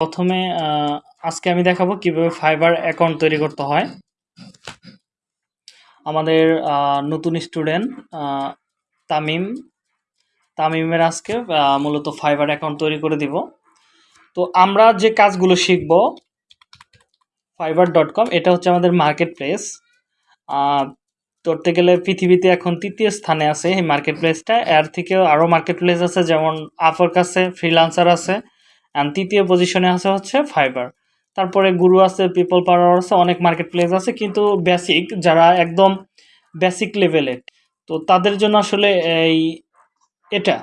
প্রথমে আজকে আমি দেখাবো কিভাবে ফাইবার অ্যাকাউন্ট তৈরি করতে হয় আমাদের নতুন স্টুডেন্ট তামিম তামিমের আজকে মূলত ফাইবার অ্যাকাউন্ট তৈরি করে দিব তো আমরা যে কাজগুলো শিখব ফাইবার ডট কম এটা হচ্ছে আমাদের মার্কেট প্লেস ধরতে গেলে পৃথিবীতে এখন তৃতীয় স্থানে আছে এই মার্কেট প্লেসটা এর থেকেও আরও মার্কেট প্লেস আছে যেমন আফর কাছে ফ্রিলান্সার আছে অ্যান্ড তৃতীয় পজিশনে আছে হচ্ছে ফাইবার তারপরে গুরু আছে পিপল পাওয়ার আছে অনেক মার্কেট প্লেস আছে কিন্তু বেসিক যারা একদম বেসিক লেভেলে তো তাদের জন্য আসলে এই এটা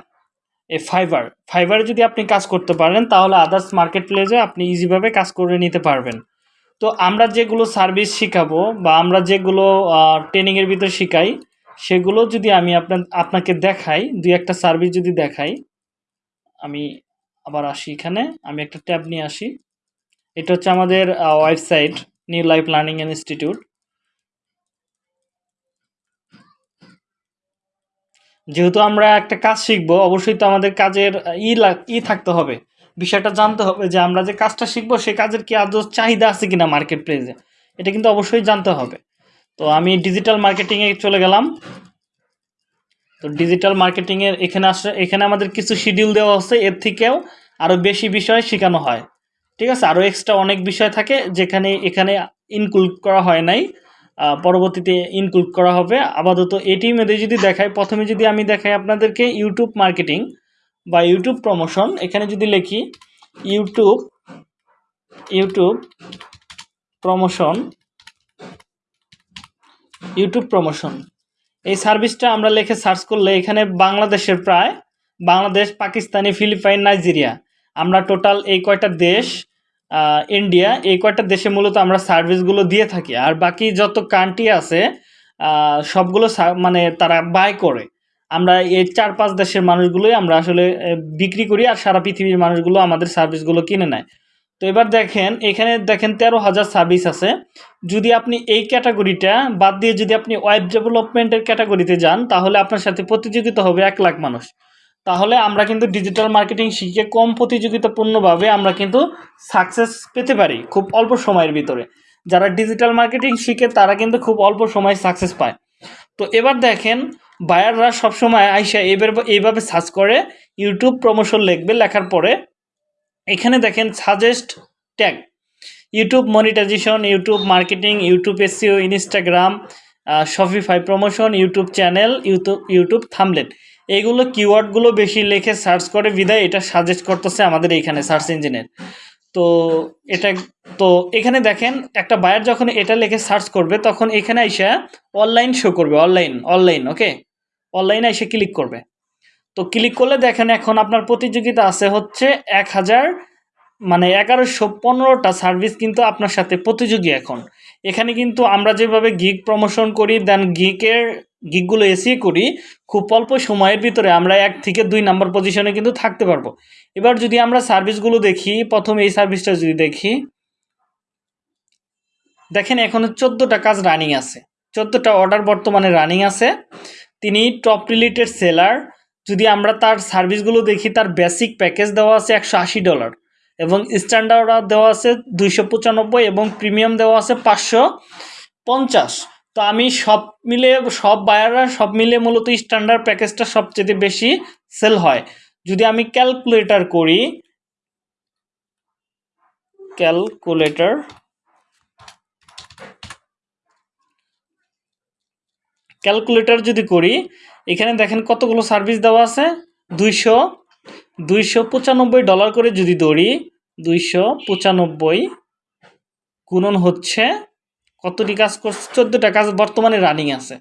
এই ফাইবার ফাইবারে যদি আপনি কাজ করতে পারেন তাহলে আদার্স মার্কেট প্লেসে আপনি ইজিভাবে কাজ করে নিতে পারবেন তো আমরা যেগুলো সার্ভিস শেখাবো বা আমরা যেগুলো ট্রেনিংয়ের ভিতরে শেখাই সেগুলো যদি আমি আপনার আপনাকে দেখাই দুই একটা সার্ভিস যদি দেখাই আমি আবার আসি এখানে আমি একটা ট্যাব নিয়ে আসি এটা হচ্ছে আমাদের website new life learning institute যেহেতু আমরা একটা কাজ শিখবো অবশ্যই তো আমাদের কাজের ই ই থাকতে হবে বিষয়টা জানতে হবে যে আমরা যে কাজটা শিখবো সে কাজের কি আদৌ চাহিদা আছে কিনা মার্কেট প্লেসে এটা কিন্তু অবশ্যই জানতে হবে তো আমি ডিজিটাল মার্কেটিংয়ে চলে গেলাম তো ডিজিটাল মার্কেটিংয়ের এখানে আসলে এখানে আমাদের কিছু শিডিউল দেওয়া হচ্ছে এর থেকেও আরও বেশি বিষয় শেখানো হয় ঠিক আছে আরও এক্সট্রা অনেক বিষয় থাকে যেখানে এখানে ইনক্লুড করা হয় নাই পরবর্তীতে ইনক্লুড করা হবে আপাতত এটি মেদে যদি দেখায় প্রথমে যদি আমি দেখাই আপনাদেরকে ইউটিউব মার্কেটিং বা ইউটিউব প্রমোশন এখানে যদি লিখি YouTube YouTube promotion YouTube promotion এই সার্ভিসটা আমরা লিখে সার্চ করলে এখানে বাংলাদেশের প্রায় বাংলাদেশ পাকিস্তানি ফিলিপাইন নাইজেরিয়া আমরা টোটাল এই কয়টা দেশ ইন্ডিয়া এই কয়টা দেশে মূলত আমরা সার্ভিসগুলো দিয়ে থাকি আর বাকি যত কান্ট্রি আছে সবগুলো মানে তারা বাই করে আমরা এই চার পাঁচ দেশের মানুষগুলোই আমরা আসলে বিক্রি করি আর সারা পৃথিবীর মানুষগুলো আমাদের সার্ভিসগুলো কিনে নেয় তো এবার দেখেন এখানে দেখেন তেরো হাজার সার্ভিস আছে যদি আপনি এই ক্যাটাগরিটা বাদ দিয়ে যদি আপনি ওয়েব ডেভেলপমেন্টের ক্যাটাগরিতে যান তাহলে আপনার সাথে প্রতিযোগিতা হবে এক লাখ মানুষ তাহলে আমরা কিন্তু ডিজিটাল মার্কেটিং শিখে কম প্রতিযোগিতাপূর্ণভাবে আমরা কিন্তু সাকসেস পেতে পারি খুব অল্প সময়ের ভিতরে যারা ডিজিটাল মার্কেটিং শিখে তারা কিন্তু খুব অল্প সময় সাকসেস পায় তো এবার দেখেন বায়াররা সবসময় আইসা এবার এইভাবে সার্চ করে ইউটিউব প্রমোশন লিখবে লেখার পরে এখানে দেখেন suggest tag YouTube monetisation YouTube marketing YouTube SEO Instagram Shopify promotion YouTube channel YouTube YouTube থামলেট এইগুলো কিওয়ার্ডগুলো বেশি লেখে সার্চ করে বিদায় এটা সাজেস্ট করতেছে আমাদের এইখানে সার্চ ইঞ্জিনের তো এটা তো এখানে দেখেন একটা বায়ার যখন এটা লেখে সার্চ করবে তখন এখানে আইসা অনলাইন শো করবে অনলাইন অনলাইন ওকে অনলাইনে এসে ক্লিক করবে তো ক্লিক করলে দেখেন এখন আপনার প্রতিযোগিতা আছে হচ্ছে এক হাজার মানে এগারোশো পনেরোটা সার্ভিস কিন্তু আপনার সাথে প্রতিযোগী এখন এখানে কিন্তু আমরা যেভাবে গিক প্রমোশন করি দেন গিকের গিকগুলো এসি করি খুব অল্প সময়ের ভিতরে আমরা এক থেকে দুই নাম্বার পজিশনে কিন্তু থাকতে পারবো এবার যদি আমরা সার্ভিসগুলো দেখি প্রথম এই সার্ভিসটা যদি দেখি দেখেন এখন চোদ্দোটা কাজ রানিং আছে চোদ্দোটা অর্ডার বর্তমানে রানিং আছে তিনি টপ রিলেটেড সেলার যদি আমরা তার সার্ভিসগুলো দেখি তার বেসিক প্যাকেজ দেওয়া আছে একশো আশি ডলার এবং স্ট্যান্ডার্ড দেওয়া আছে দুইশো পঁচানব্বই এবং প্রিমিয়াম দেওয়া আছে পাঁচশো পঞ্চাশ তো আমি সব মিলে সব বায়াররা সব মিলে মূলত স্ট্যান্ডার্ড প্যাকেজটা সবচেয়ে বেশি সেল হয় যদি আমি ক্যালকুলেটর করি ক্যালকুলেটর ক্যালকুলেটর যদি করি এখানে দেখেন কতগুলো সার্ভিস দেওয়া আছে দুইশো দুইশো পঁচানব্বই ডলার করে যদি দৌড়ি দুইশো পঁচানব্বই গুণন হচ্ছে কতটি কাজ করছে চোদ্দটা কাজ বর্তমানে রানিং আছে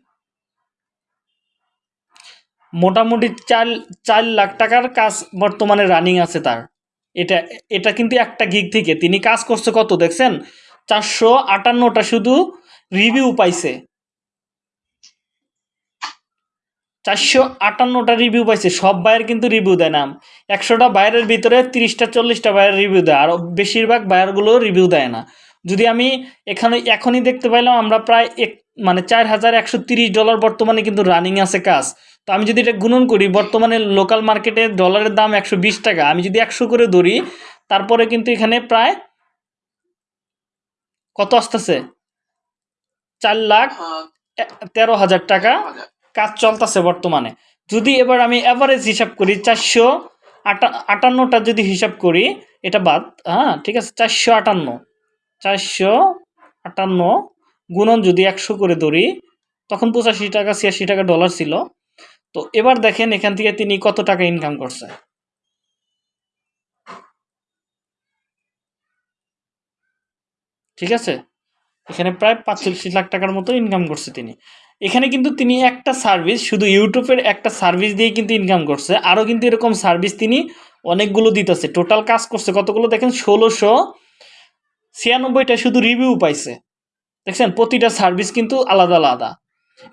মোটামুটি চার চার লাখ টাকার কাজ বর্তমানে রানিং আছে তার এটা এটা কিন্তু একটা গিগ থেকে তিনি কাজ করছে কত দেখছেন চারশো আটান্নটা শুধু রিভিউ পাইছে চারশো আটান্নটা রিভিউ পাইছে সব বায়ের কিন্তু রিভিউ দেয় না একশোটা বাইরের ভিতরে তিরিশটা চল্লিশটা বাইরের রিভিউ দেয় আর বেশিরভাগ বায়ারগুলো রিভিউ দেয় না যদি আমি এখানে এখনই দেখতে পাইলাম আমরা প্রায় এক মানে চার হাজার একশো তিরিশ ডলার বর্তমানে কিন্তু রানিং আছে কাজ তো আমি যদি এটা গুণন করি বর্তমানে লোকাল মার্কেটে ডলারের দাম একশো বিশ টাকা আমি যদি একশো করে ধরি তারপরে কিন্তু এখানে প্রায় কত আসতেছে চার লাখ তেরো হাজার টাকা কাজ চলতেছে বর্তমানে যদি এবার আমি অ্যাভারেজ হিসাব করি চারশো আটা আটান্নটা যদি হিসাব করি এটা বাদ হ্যাঁ ঠিক আছে চারশো আটান্ন চারশো আটান্ন গুণন যদি একশো করে ধরি তখন পঁচাশি টাকা ছিয়াশি টাকা ডলার ছিল তো এবার দেখেন এখান থেকে তিনি কত টাকা ইনকাম করছে ঠিক আছে এখানে প্রায় পাঁচচল্লিশ লাখ টাকার মতো ইনকাম করছে তিনি এখানে কিন্তু তিনি একটা সার্ভিস শুধু ইউটিউবের একটা সার্ভিস দিয়ে কিন্তু ইনকাম করছে আরও কিন্তু এরকম সার্ভিস তিনি অনেকগুলো দিতেছে টোটাল কাজ করছে কতগুলো দেখেন ষোলোশো ছিয়ানব্বইটা শুধু রিভিউ পাইছে দেখছেন প্রতিটা সার্ভিস কিন্তু আলাদা আলাদা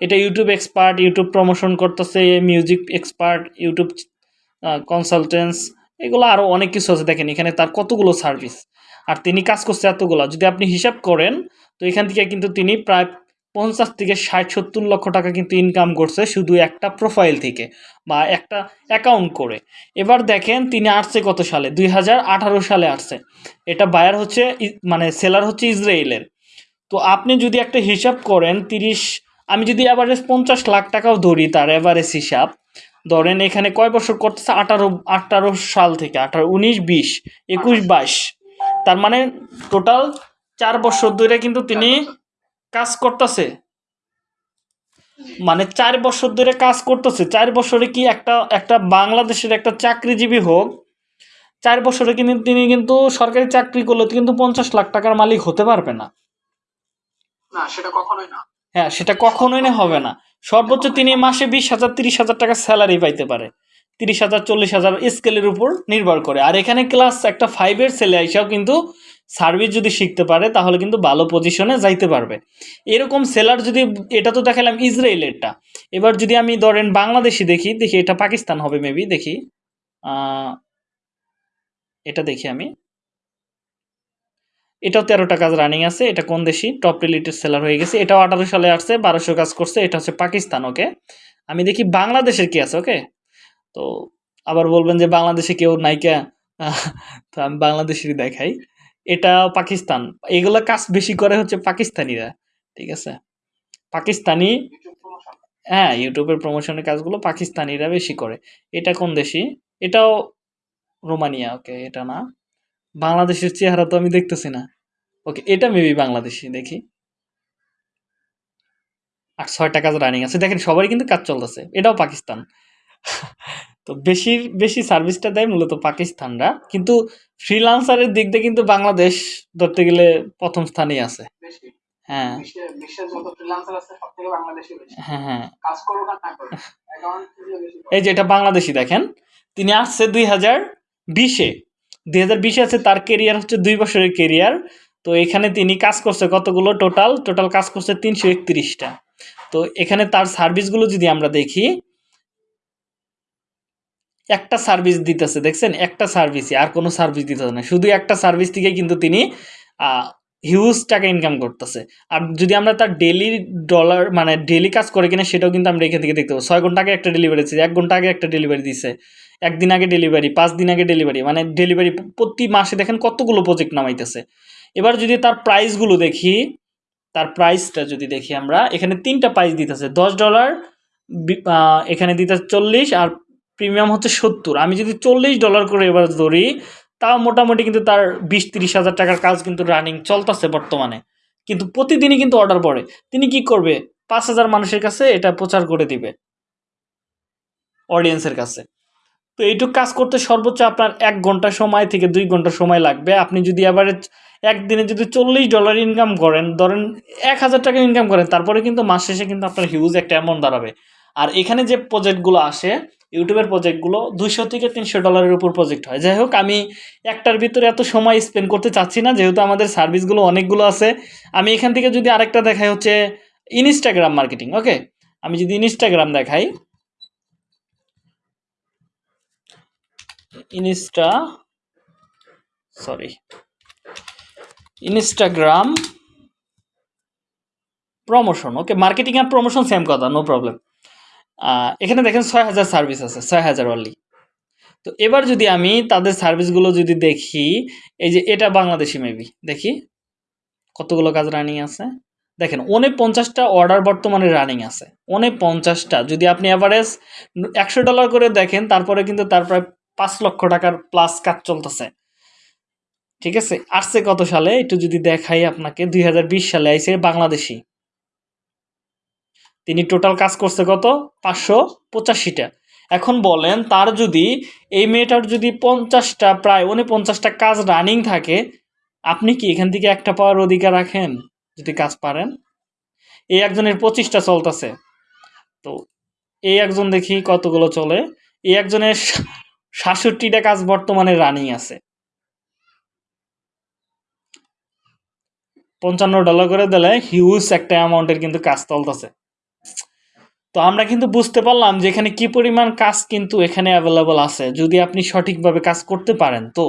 এটা ইউটিউব এক্সপার্ট ইউটিউব প্রমোশন করতেছে মিউজিক এক্সপার্ট ইউটিউব কনসালটেন্স এগুলো আরও অনেক কিছু আছে দেখেন এখানে তার কতগুলো সার্ভিস আর তিনি কাজ করছে এতগুলো যদি আপনি হিসাব করেন তো এখান থেকে কিন্তু তিনি প্রায় পঞ্চাশ থেকে ষাট সত্তর লক্ষ টাকা কিন্তু ইনকাম করছে শুধু একটা প্রোফাইল থেকে বা একটা অ্যাকাউন্ট করে এবার দেখেন তিনি আসছে কত সালে দুই হাজার সালে আসছে এটা বায়ার হচ্ছে মানে সেলার হচ্ছে ইসরায়েলের তো আপনি যদি একটা হিসাব করেন তিরিশ আমি যদি অ্যাভারেজ পঞ্চাশ লাখ টাকাও ধরি তার অ্যাভারেজ হিসাব ধরেন এখানে কয় বছর করতেছে আঠারো আঠারো সাল থেকে আঠারো উনিশ বিশ একুশ বাইশ তার মানে টোটাল চার বছর ধরে কিন্তু তিনি কাজ করতেছে মানে চার বছর ধরে কাজ করতেছে চার বছরে কি একটা একটা বাংলাদেশের একটা চাকরিজীবী হোক চার বছরে কিন্তু তিনি কিন্তু সরকারি চাকরি করলে কিন্তু পঞ্চাশ লাখ টাকার মালিক হতে পারবে না সেটা কখনোই না হ্যাঁ সেটা কখনোই না হবে না সর্বোচ্চ তিনি মাসে বিশ হাজার তিরিশ হাজার টাকা স্যালারি পাইতে পারে তিরিশ হাজার চল্লিশ হাজার স্কেলের উপর নির্ভর করে আর এখানে ক্লাস একটা ফাইভের ছেলে আইসাও কিন্তু সার্ভিস যদি শিখতে পারে তাহলে কিন্তু ভালো পজিশনে যাইতে পারবে এরকম সেলার যদি এটা তো দেখালাম ইসরায়েলেরটা এবার যদি আমি ধরেন বাংলাদেশি দেখি দেখি এটা পাকিস্তান হবে মেবি দেখি এটা দেখি আমি এটাও তেরোটা কাজ রানিং আছে এটা কোন দেশি টপ রিলেটেড সেলার হয়ে গেছে এটাও আঠারো সালে আসছে বারোশো কাজ করছে এটা হচ্ছে পাকিস্তান ওকে আমি দেখি বাংলাদেশের কি আছে ওকে তো আবার বলবেন যে বাংলাদেশে কেউ নাইকা তো আমি বাংলাদেশেরই দেখাই এটা পাকিস্তান এগুলো কাজ বেশি করে হচ্ছে পাকিস্তানিরা ঠিক আছে পাকিস্তানি হ্যাঁ ইউটিউবের প্রমোশনের কাজগুলো পাকিস্তানিরা বেশি করে এটা কোন দেশি এটাও রোমানিয়া ওকে এটা না বাংলাদেশের চেহারা তো আমি দেখতেছি না ওকে এটা মেবি বাংলাদেশি দেখি আর ছয়টা কাজ রানিং আছে দেখেন সবারই কিন্তু কাজ চলতেছে এটাও পাকিস্তান তো বেশির বেশি সার্ভিসটা দেয় মূলত পাকিস্তানরা কিন্তু ফ্রিলান্সারের দিক দিয়ে কিন্তু বাংলাদেশ ধরতে গেলে প্রথম স্থানেই আছে হ্যাঁ।, হ্যাঁ হ্যাঁ এই যে এটা বাংলাদেশি দেখেন তিনি আসছে দুই হাজার বিশে দুই হাজার বিশে আছে তার কেরিয়ার হচ্ছে দুই বছরের কেরিয়ার তো এখানে তিনি কাজ করছে কতগুলো টোটাল টোটাল কাজ করছে তিনশো একত্রিশটা তো এখানে তার সার্ভিসগুলো যদি আমরা দেখি একটা সার্ভিস দিতেছে দেখছেন একটা সার্ভিসই আর কোনো সার্ভিস দিতেছে না শুধু একটা সার্ভিস থেকে কিন্তু তিনি হিউজ টাকা ইনকাম করতেছে আর যদি আমরা তার ডেলি ডলার মানে ডেলি কাজ করে কিনা সেটাও কিন্তু আমরা এখান থেকে দেখতে পাবো ছয় ঘন্টা আগে একটা ডেলিভারি দিচ্ছে এক ঘন্টা আগে একটা ডেলিভারি দিছে একদিন আগে ডেলিভারি পাঁচ দিন আগে ডেলিভারি মানে ডেলিভারি প্রতি মাসে দেখেন কতগুলো প্রজেক্ট নামাইতেছে এবার যদি তার প্রাইসগুলো দেখি তার প্রাইসটা যদি দেখি আমরা এখানে তিনটা প্রাইস দিতেছে দশ ডলার এখানে দিতে চল্লিশ আর প্রিমিয়াম হচ্ছে সত্তর আমি যদি চল্লিশ ডলার করে এবার ধরি তাও মোটামুটি কিন্তু তার বিশ তিরিশ হাজার টাকার কাজ কিন্তু রানিং চলতেছে বর্তমানে কিন্তু প্রতিদিনই কিন্তু অর্ডার পড়ে তিনি কি করবে পাঁচ হাজার মানুষের কাছে এটা প্রচার করে দিবে অডিয়েন্সের কাছে তো এইটুক কাজ করতে সর্বোচ্চ আপনার এক ঘন্টা সময় থেকে দুই ঘন্টা সময় লাগবে আপনি যদি অ্যাভারেজ একদিনে যদি চল্লিশ ডলার ইনকাম করেন ধরেন এক হাজার টাকা ইনকাম করেন তারপরে কিন্তু মাস শেষে কিন্তু আপনার হিউজ একটা অ্যামাউন্ট দাঁড়াবে আর এখানে যে প্রজেক্টগুলো আসে ইউটিউবের প্রজেক্টগুলো দুশো থেকে তিনশো ডলারের উপর প্রজেক্ট হয় যাই হোক আমি একটার ভিতরে এত সময় স্পেন্ড করতে চাচ্ছি না যেহেতু আমাদের সার্ভিসগুলো অনেকগুলো আছে আমি এখান থেকে যদি আরেকটা দেখাই হচ্ছে ইনস্টাগ্রাম মার্কেটিং ওকে আমি যদি ইনস্টাগ্রাম দেখাই insta sorry Instagram promotion okay marketing আর প্রমোশন সেম কথা নো প্রবলেম এখানে দেখেন ছয় হাজার সার্ভিস আছে ছয় হাজার অলি তো এবার যদি আমি তাদের সার্ভিসগুলো যদি দেখি এই যে এটা বাংলাদেশি মেবি দেখি কতগুলো কাজ রানিং আছে দেখেন অনেক পঞ্চাশটা অর্ডার বর্তমানে রানিং আছে অনেক পঞ্চাশটা যদি আপনি অ্যাভারেজ একশো ডলার করে দেখেন তারপরে কিন্তু তার প্রায় পাঁচ লক্ষ টাকার প্লাস কাজ চলতেছে ঠিক আছে আসছে কত সালে একটু যদি দেখাই আপনাকে দুই সালে আইসে বাংলাদেশি তিনি টোটাল কাজ করছে কত পাঁচশো পঁচাশিটা এখন বলেন তার যদি এই মেয়েটার যদি পঞ্চাশটা প্রায় পঞ্চাশটা কাজ রানিং থাকে আপনি কি এখান থেকে একটা পাওয়ার অধিকার রাখেন যদি কাজ পারেন এই একজনের পঁচিশটা চলতেছে তো এই একজন দেখি কতগুলো চলে এই একজনের সাতষট্টিটা কাজ বর্তমানে রানিং আছে পঞ্চান্ন ডলার করে দিলে হিউজ একটা অ্যামাউন্টের কিন্তু কাজ চলতেছে তো আমরা কিন্তু বুঝতে পারলাম যে এখানে কী পরিমাণ কাজ কিন্তু এখানে অ্যাভেলেবল আছে যদি আপনি সঠিকভাবে কাজ করতে পারেন তো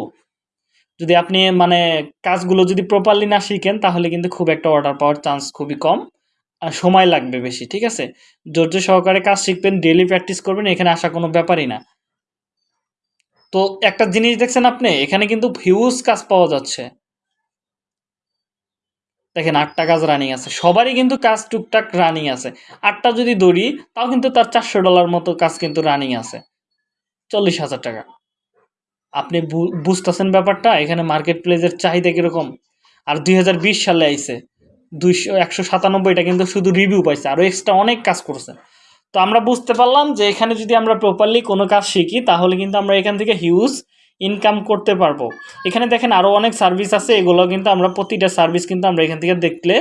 যদি আপনি মানে কাজগুলো যদি প্রপারলি না শিখেন তাহলে কিন্তু খুব একটা অর্ডার পাওয়ার চান্স খুবই কম আর সময় লাগবে বেশি ঠিক আছে ধৈর্য সহকারে কাজ শিখবেন ডেলি প্র্যাকটিস করবেন এখানে আসা কোনো ব্যাপারই না তো একটা জিনিস দেখছেন আপনি এখানে কিন্তু হিউজ কাজ পাওয়া যাচ্ছে দেখেন আটটা কাজ রানিং আছে সবারই কিন্তু কাজ টুকটাক রানিং আছে আটটা যদি দৌড়ি তাও কিন্তু তার চারশো ডলার মতো কাজ কিন্তু রানিং আছে চল্লিশ হাজার টাকা আপনি বুঝতেছেন ব্যাপারটা এখানে মার্কেট প্লেসের চাহিদা কীরকম আর দুই সালে আইছে দুইশো একশো সাতানব্বইটা কিন্তু শুধু রিভিউ পাইছে আরও এক্সট্রা অনেক কাজ করছে তো আমরা বুঝতে পারলাম যে এখানে যদি আমরা প্রপারলি কোনো কাজ শিখি তাহলে কিন্তু আমরা এখান থেকে হিউজ ইনকাম করতে পারবো এখানে দেখেন আরও অনেক সার্ভিস আছে এগুলো কিন্তু আমরা প্রতিটা সার্ভিস কিন্তু আমরা এখান থেকে দেখলে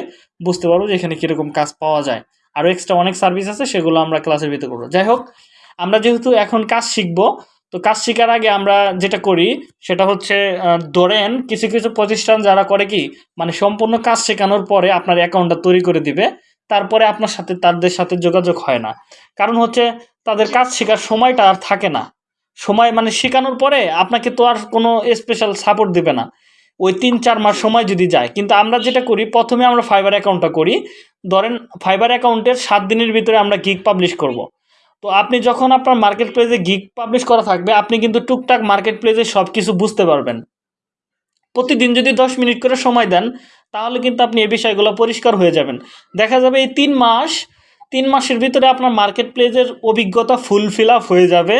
বুঝতে পারবো যে এখানে কীরকম কাজ পাওয়া যায় আরও এক্সট্রা অনেক সার্ভিস আছে সেগুলো আমরা ক্লাসের ভিতরে করবো যাই হোক আমরা যেহেতু এখন কাজ শিখব তো কাজ শেখার আগে আমরা যেটা করি সেটা হচ্ছে ধরেন কিছু কিছু প্রতিষ্ঠান যারা করে কি মানে সম্পূর্ণ কাজ শেখানোর পরে আপনার অ্যাকাউন্টটা তৈরি করে দিবে তারপরে আপনার সাথে তাদের সাথে যোগাযোগ হয় না কারণ হচ্ছে তাদের কাজ শেখার সময়টা আর থাকে না সময় মানে শেখানোর পরে আপনাকে তো আর কোনো স্পেশাল সাপোর্ট দেবে না ওই তিন চার মাস সময় যদি যায় কিন্তু আমরা যেটা করি প্রথমে আমরা ফাইবার অ্যাকাউন্টটা করি ধরেন ফাইবার অ্যাকাউন্টের সাত দিনের ভিতরে আমরা গিগ পাবলিশ করব। তো আপনি যখন আপনার মার্কেট প্লেসে গিগ পাবলিশ করা থাকবে আপনি কিন্তু টুকটাক মার্কেট প্লেসে সব কিছু বুঝতে পারবেন প্রতিদিন যদি দশ মিনিট করে সময় দেন তাহলে কিন্তু আপনি এই বিষয়গুলো পরিষ্কার হয়ে যাবেন দেখা যাবে এই তিন মাস তিন মাসের ভিতরে আপনার মার্কেট প্লেসের অভিজ্ঞতা ফুলফিল আপ হয়ে যাবে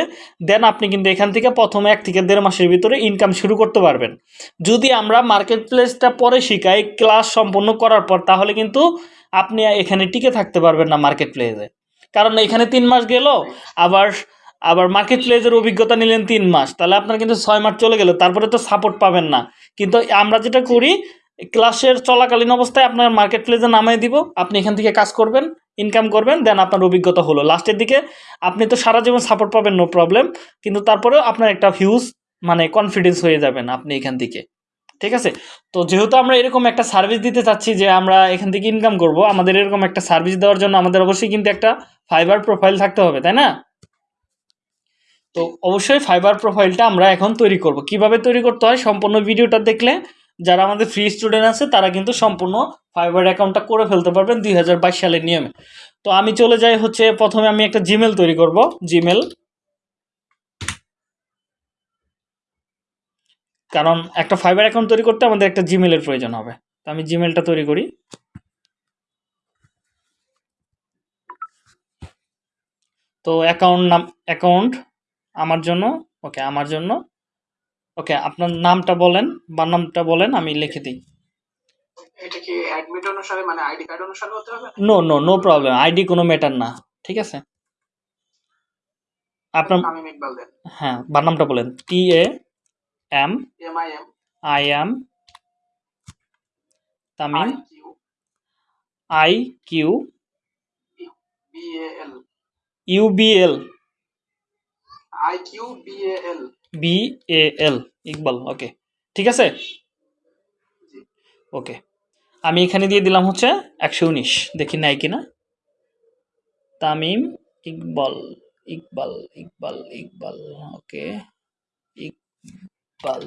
দেন আপনি কিন্তু এখান থেকে প্রথম এক থেকে দেড় মাসের ভিতরে ইনকাম শুরু করতে পারবেন যদি আমরা মার্কেট প্লেসটা পরে শিখাই ক্লাস সম্পন্ন করার পর তাহলে কিন্তু আপনি এখানে টিকে থাকতে পারবেন না মার্কেট প্লেসে কারণ এখানে তিন মাস গেল আবার আবার মার্কেট প্লেসের অভিজ্ঞতা নিলেন তিন মাস তাহলে আপনার কিন্তু ছয় মাস চলে গেল তারপরে তো সাপোর্ট পাবেন না কিন্তু আমরা যেটা করি ক্লাসের চলাকালীন অবস্থায় আপনার মার্কেট প্লেসে নামাই দিব আপনি এখান থেকে কাজ করবেন ইনকাম করবেন দেন আপনার অভিজ্ঞতা হলো লাস্টের দিকে আপনি তো সারা জীবন সাপোর্ট পাবেন নো প্রবলেম কিন্তু তারপরেও আপনার একটা হিউজ মানে কনফিডেন্স হয়ে যাবেন আপনি এখান থেকে ঠিক আছে তো যেহেতু আমরা এরকম একটা সার্ভিস দিতে চাচ্ছি যে আমরা এখান থেকে ইনকাম করব আমাদের এরকম একটা সার্ভিস দেওয়ার জন্য আমাদের অবশ্যই কিন্তু একটা ফাইবার প্রোফাইল থাকতে হবে তাই না তো অবশ্যই ফাইবার প্রোফাইলটা আমরা এখন তৈরি করব কিভাবে তৈরি করতে হয় সম্পূর্ণ ভিডিওটা দেখলে যারা আমাদের ফ্রি স্টুডেন্ট আছে তারা কিন্তু সম্পূর্ণ ফাইবার অ্যাকাউন্টটা করে ফেলতে পারবেন দুই সালের নিয়মে তো আমি চলে যাই হচ্ছে প্রথমে আমি একটা জিমেল তৈরি করব জিমেল কারণ একটা ফাইবার অ্যাকাউন্ট তৈরি করতে আমাদের একটা জিমেলের প্রয়োজন হবে তো আমি জিমেলটা তৈরি করি তো অ্যাকাউন্ট নাম অ্যাকাউন্ট আমার জন্য ওকে আমার জন্য ওকে আপনার নামটা বলেন বা নামটা বলেন আমি লিখে দিই ইউবিএল অনুসারে মানে ID card no no no problem ID কোনো না ঠিক আছে আপনার হ্যাঁ বার নামটা বলেন A M I I M I Q U B L I Q B A L B A L Iqbal okay ঠিক আছে ওকে আমি এখানে দিয়ে দিলাম হচ্ছে একশো উনিশ দেখি নাই কিনা তামিম ইকবাল ইকবাল ইকবাল ইকবাল ওকে ইকবাল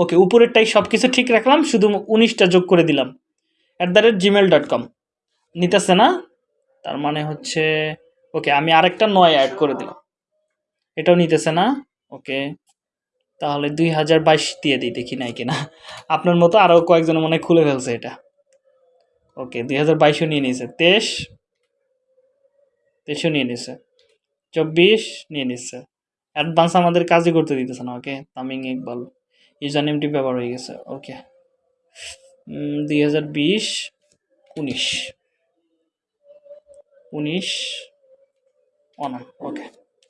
ওকে উপরেরটাই সব কিছু ঠিক রাখলাম শুধু উনিশটা যোগ করে দিলাম at the rate gmail dot com নিতেছে না তার মানে হচ্ছে ওকে আমি আরেকটা নয় অ্যাড করে দিলাম এটাও নিতেছে না ওকে তাহলে দুই হাজার বাইশ দিয়ে দিই দেখি নাই কিনা আপনার মতো আরও কয়েকজন মনে খুলে ফেলছে এটা ওকে দুই হাজার বাইশও নিয়ে নিয়েছে তেইশ তেইশও নিয়ে নিছে চব্বিশ নিয়ে নিচ্ছে অ্যাডভান্স আমাদের কাজই করতে দিতেছে না ওকে তামিং ইকবাল ইউজার নেমটি ব্যবহার হয়ে গেছে ওকে দুই হাজার বিশ উনিশ উনিশ অনা ওকে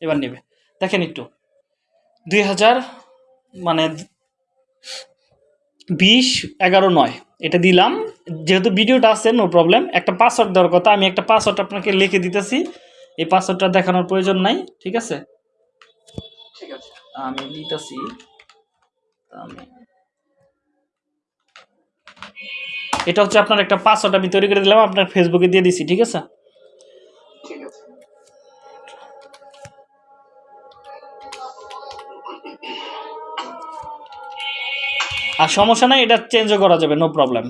এবার নেবে দেখেন একটু দুই হাজার মানে বিশ এগারো নয় এটা দিলাম যেহেতু ভিডিওটা আছে নো প্রবলেম একটা পাসওয়ার্ড দেওয়ার কথা আমি একটা পাসওয়ার্ড আপনাকে লিখে দিতেছি এই পাসওয়ার্ডটা দেখানোর প্রয়োজন নাই ঠিক আছে ঠিক আছে আমি দিতেছি আমি এটা হচ্ছে আপনার একটা পাসওয়ার্ড আমি তৈরি করে দিলাম আপনার ফেসবুকে দিয়ে দিছি ঠিক আছে আর সমস্যা নাই এটা চেঞ্জও করা যাবে নো প্রবলেম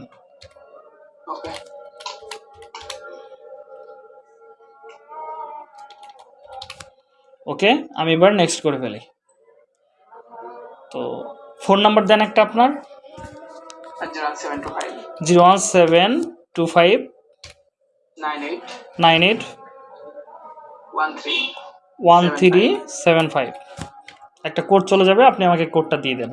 ওকে আমি এবার নেক্সট করে ফেলি তো ফোন নাম্বার দেন একটা আপনার zero one seven two five nine eight one three seven five একটা কোড চলে যাবে আপনি আমাকে কোডটা দিয়ে দেন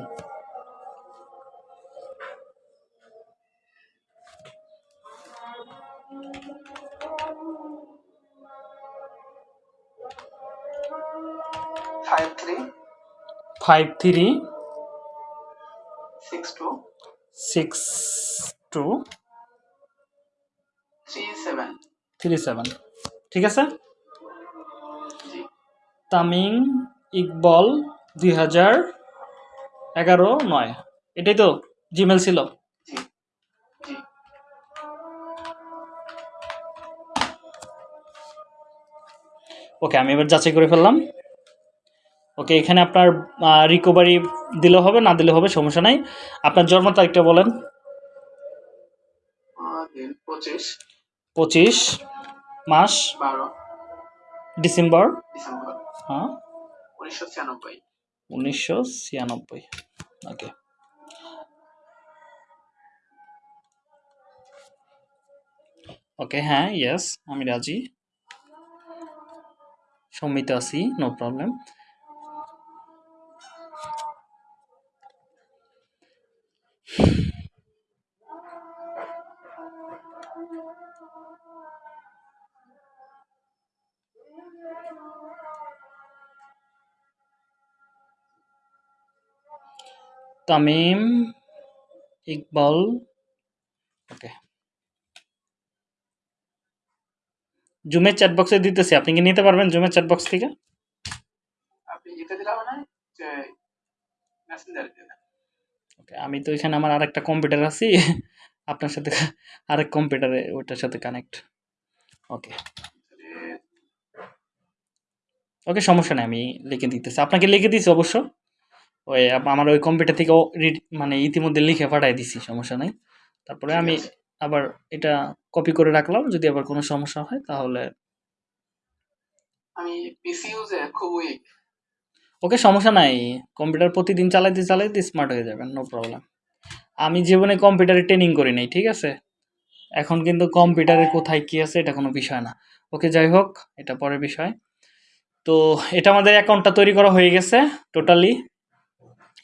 five three six two six two three seven ঠিক আছে তামিং ইকবল দুই হাজার এগারো নয় এটাই তো জিমেল ছিল ওকে আমি এবার যাচাই করে ফেললাম ওকে এখানে আপনার রিকভারি দিলে হবে না দিলে হবে সমস্যা নাই আপনার জন্ম তারিখটা বলেন পঁচিশ মাস ডিসেম্বর হ্যাঁ উনিশশো ছিয়ানব্বই ওকে ওকে হ্যাঁ ইয়েস আমি রাজি সম্মিত আছি no problem Tamim Iqbal okay জুমের chat বক্সে দিতেছি আপনি কি নিতে পারবেন জুমের চ্যাট বক্স থেকে ওকে আমি তো এখানে আমার আরেকটা কম্পিউটার আছি আপনার সাথে আরেক কম্পিউটারে ওটার সাথে কানেক্ট ওকে ওকে সমস্যা নেই আমি লিখে দিতেছি আপনাকে লিখে দিছি অবশ্য ওই আমার ওই কম্পিউটার থেকে মানে ইতিমধ্যে লিখে পাঠাই দিছি সমস্যা নাই তারপরে আমি আবার এটা কপি করে রাখলাম যদি আবার কোনো সমস্যা হয় তাহলে আমি ওকে সমস্যা নাই কম্পিউটার প্রতিদিন চালাইতে চালাইতে স্মার্ট হয়ে যাবেন নো প্রবলেম আমি জীবনে কম্পিউটারে ট্রেনিং করি নাই ঠিক আছে এখন কিন্তু কম্পিউটারে কোথায় কী আছে এটা কোনো বিষয় না ওকে যাই হোক এটা পরের বিষয় তো এটা আমাদের অ্যাকাউন্টটা তৈরি করা হয়ে গেছে টোটালি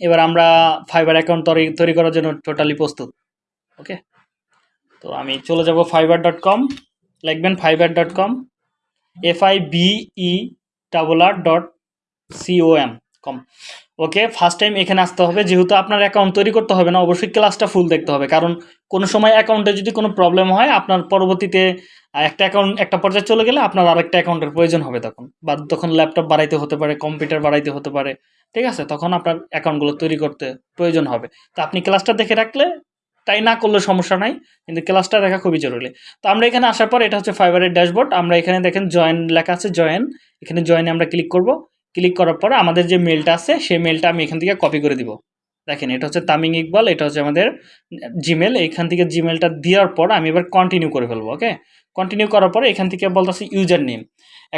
এবার আমরা ফাইবার অ্যাকাউন্ট তৈরি তৈরি করার জন্য টোটালি প্রস্তুত ওকে তো আমি চলে যাব ফাইবার ডট কম লিখবেন Fiverr dot com F I V E double R dot C O M com okay first time এখানে আসতে হবে যেহেতু আপনার অ্যাকাউন্ট তৈরি করতে হবে না অবশ্যই ক্লাসটা ফুল দেখতে হবে কারণ কোনো সময় অ্যাকাউন্টে যদি কোনো প্রবলেম হয় আপনার পরবর্তীতে একটা অ্যাকাউন্ট একটা পর্যায়ে চলে গেলে আপনার আর একটা অ্যাকাউন্টের প্রয়োজন হবে তখন বা তখন ল্যাপটপ বাড়াইতে হতে পারে কম্পিউটার বাড়াইতে হতে পারে ঠিক আছে তখন আপনার অ্যাকাউন্টগুলো তৈরি করতে প্রয়োজন হবে তো আপনি ক্লাসটা দেখে রাখলে তাই না করলে সমস্যা নাই কিন্তু ক্লাসটা দেখা খুবই জরুরি তো আমরা এখানে আসার পর এটা হচ্ছে ফাইবারের ড্যাশবোর্ড আমরা এখানে দেখেন জয়েন লেখা আছে জয়েন এখানে জয়েনে আমরা ক্লিক করবো ক্লিক করার পর আমাদের যে মেলটা আছে সেই মেলটা আমি এখান থেকে কপি করে দিব দেখেন এটা হচ্ছে তামিং ইকবাল এটা হচ্ছে আমাদের জিমেল এখান থেকে জিমেলটা দেওয়ার পর আমি এবার কন্টিনিউ করে ফেলবো ওকে কন্টিনিউ করার পরে এখান থেকে বলতেছি ইউজার নেম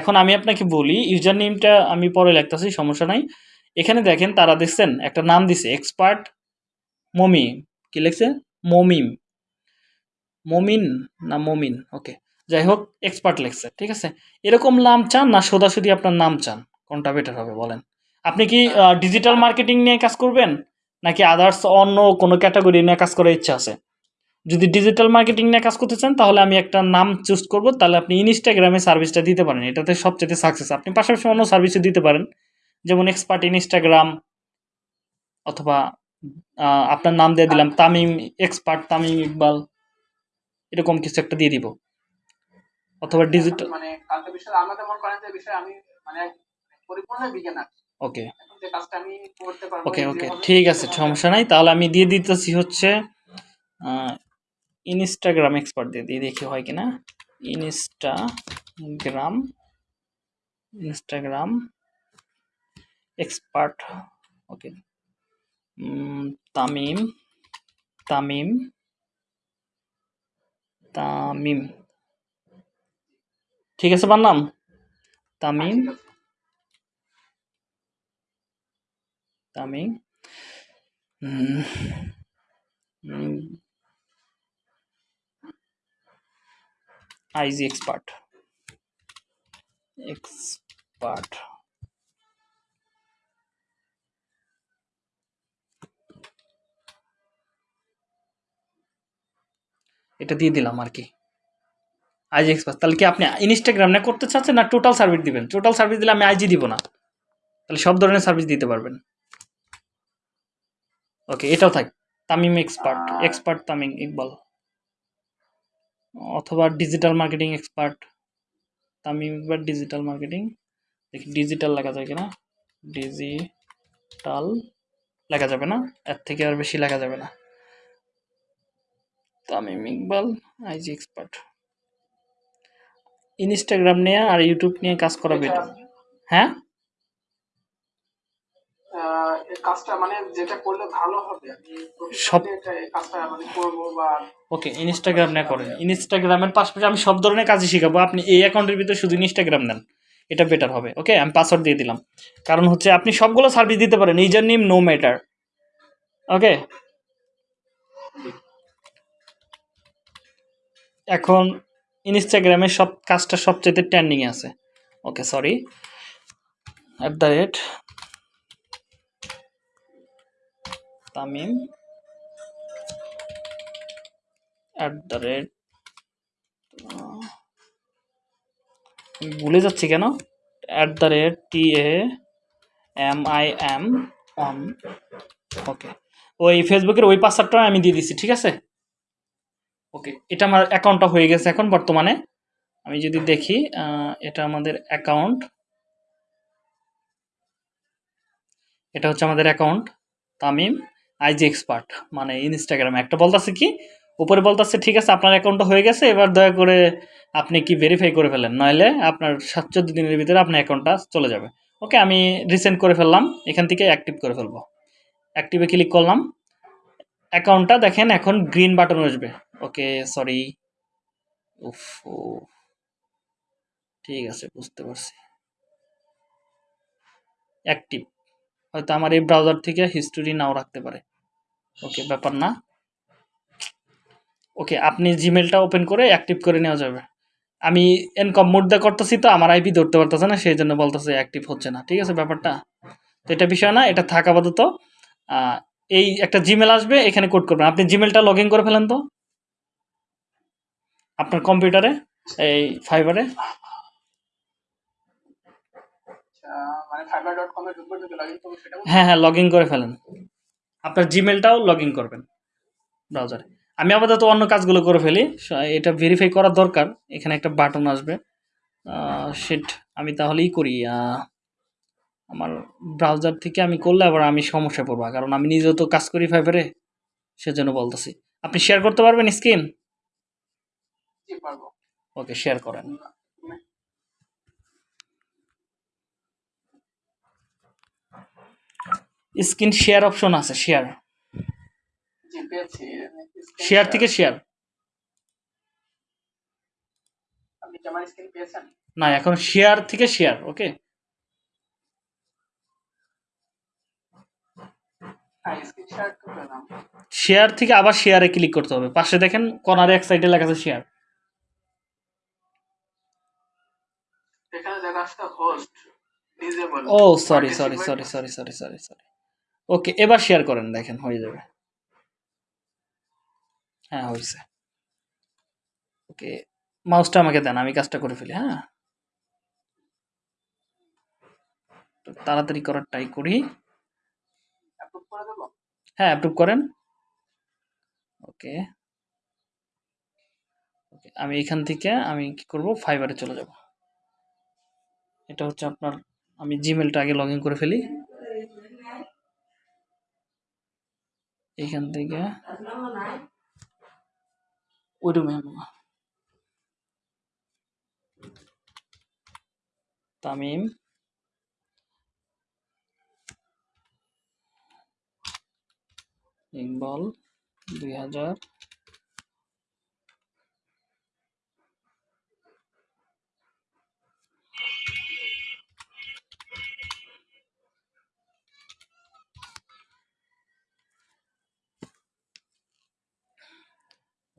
এখন আমি আপনাকে বলি ইউজার নেমটা আমি পরে লিখতেছি সমস্যা নাই এখানে দেখেন তারা দেখছেন একটা নাম দিছে এক্সপার্ট মমি কি লিখছে মমিম মমিন না মমিন ওকে যাই হোক এক্সপার্ট লেখছে ঠিক আছে এরকম নাম চান না সোজাসুদি আপনার নাম চান কোনটা বেটার হবে বলেন আপনি কি ডিজিটাল মার্কেটিং নিয়ে কাজ করবেন নাকি আদার্স অন্য কোনো ক্যাটাগরি নিয়ে কাজ করার ইচ্ছা আছে যদি ডিজিটাল মার্কেটিং নিয়ে কাজ করতে চান তাহলে আমি একটা নাম চুজ করব তাহলে আপনি ইনস্টাগ্রামে সার্ভিসটা দিতে পারেন এটাতে সবচেয়ে সাকসেস আপনি পাশাপাশি অন্য সার্ভিসে দিতে পারেন যেমন এক্সপার্ট ইনস্টাগ্রাম অথবা আপনার নাম দিয়ে দিলাম তামিম এক্সপার্ট তামিম ইকবাল এরকম কিছু একটা দিয়ে দিব অথবা ডিজিটাল মানে কালকে বিষয় আমাদের করেন যে বিষয় আমি মানে ওকে ওকে ওকে ঠিক আছে সমস্যা নাই তাহলে আমি দিয়ে দিতেছি হচ্ছে ইনস্টাগ্রাম এক্সপার্ট দিয়ে দিয়ে দেখি হয় কিনা Instagram Instagram expert okay Tamim Tamim Tamim ঠিক আছে বান্নাম তামিম হ্যাঁ, আমি আইজি এক্সপার্ট এক্সপার্ট এটা দিয়ে দিলাম আর কি আইজি এক্সপার্ট তাহলে কি আপনি ইনস্টাগ্রাম না করতে চাচ্ছেন না টোটাল সার্ভিস দিবেন টোটাল সার্ভিস দিলে আমি আইজি দিব না তাহলে সব ধরনের সার্ভিস দিতে পারবেন ওকে এটাও থাক তামিম এক্সপার্ট এক্সপার্ট তামিম ইকবাল অথবা digital marketing expert Tamim Iqbal digital marketing দেখি ডিজিটাল লেখা যায় কিনা ডিজিটাল লেখা যাবে না এর থেকে আর বেশি লেখা যাবে না Tamim Iqbal IG expert Instagram নিয়ে আর ইউটিউব নিয়ে কাজ করা বেটার হ্যাঁ মানে মানে ওকে ইনস্টাগ্রাম না করেন ইনস্টাগ্রামের পাশাপাশি আমি সব ধরনের কাজই শিখাবো আপনি এই অ্যাকাউন্টের ভিতরে শুধু ইনস্টাগ্রাম নেন এটা বেটার হবে ওকে আমি পাসওয়ার্ড দিয়ে দিলাম কারণ হচ্ছে আপনি সবগুলো সার্ভিস দিতে পারেন user name no matter okay এখন ইনস্টাগ্রামের সব কাজটা সবচেয়ে ট্রেন্ডিংয়ে আছে okay sorry at the rate Tamim at the rate ভুলে যাচ্ছি কেন at the rate T A M I M on okay ওই ফেসবুকের ওই পাসওয়ার্ডটা আমি দিয়ে দিচ্ছি ঠিক আছে ওকে এটা আমার অ্যাকাউন্টটা হয়ে গেছে এখন বর্তমানে আমি যদি দেখি এটা আমাদের অ্যাকাউন্ট এটা হচ্ছে আমাদের অ্যাকাউন্ট তামিম আইজ এক্সপার্ট মানে ইনস্টাগ্রামে একটা বলতেছে কি উপরে বলতেছে ঠিক আছে আপনার অ্যাকাউন্টটা হয়ে গেছে এবার দয়া করে আপনি কি ভেরিফাই করে ফেলেন নইলে আপনার সাত সাতচোদ্দ দিনের ভিতরে আপনার অ্যাকাউন্টটা চলে যাবে ওকে আমি রিসেন্ট করে ফেললাম এখান থেকে অ্যাক্টিভ করে ফেলবো অ্যাক্টিভে ক্লিক করলাম অ্যাকাউন্টটা দেখেন এখন গ্রিন বাটন আসবে ওকে সরি ও ঠিক আছে বুঝতে পারছি অ্যাক্টিভ হয়তো আমার এই ব্রাউজার থেকে হিস্টোরি নাও রাখতে পারে ওকে ব্যাপার না ওকে আপনি জিমেলটা ওপেন করে অ্যাক্টিভ করে নেওয়া যাবে আমি এনকম মুদ্রা করতেছি তো আমার আইপি ধরতে পারতেছে না সেই জন্য বলতেছে অ্যাক্টিভ হচ্ছে না ঠিক আছে ব্যাপারটা তো এটা বিষয় না এটা থাকা আপাতত এই একটা জিমেল আসবে এখানে কোড করবেন আপনি জিমেলটা লগ করে ফেলেন তো আপনার কম্পিউটারে এই ফাইবারে আচ্ছা, মানে হ্যাঁ হ্যাঁ লগ করে ফেলেন আপনার জিমেলটাও লগ ইন করবেন ব্রাউজারে আমি আপাতত অন্য কাজগুলো করে ফেলি এটা ভেরিফাই করার দরকার এখানে একটা বাটন আসবে সেট আমি তাহলেই করি আমার ব্রাউজার থেকে আমি করলে আবার আমি সমস্যা পড়বো কারণ আমি নিজেও তো কাজ করি ফাইভারে সেজন্য বলতেছি আপনি শেয়ার করতে পারবেন স্ক্রিন ওকে শেয়ার করেন স্ক্রিন শেয়ার অপশন আছে শেয়ার শেয়ার থেকে শেয়ার না এখন শেয়ার থেকে শেয়ার ওকে শেয়ার থেকে আবার শেয়ারে ক্লিক করতে হবে পাশে দেখেন কর্নারে এক সাইডে লেখা আছে share oh sorry sorry sorry sorry sorry sorry sorry okay এবার শেয়ার করেন দেখেন হয়ে যাবে হ্যাঁ হয়েছে ওকে মাউসটা আমাকে দেন আমি কাজটা করে ফেলি হ্যাঁ তাড়াতাড়ি করার টাই করি হ্যাঁ অ্যাপ্রুভ করেন ওকে ওকে আমি এখান থেকে আমি কি করব ফাইবারে চলে যাব এটা হচ্ছে আপনার আমি জিমেলটা আগে লগ করে ফেলি Ikan iya tiga, udah main tamim, nengbol, beli aja.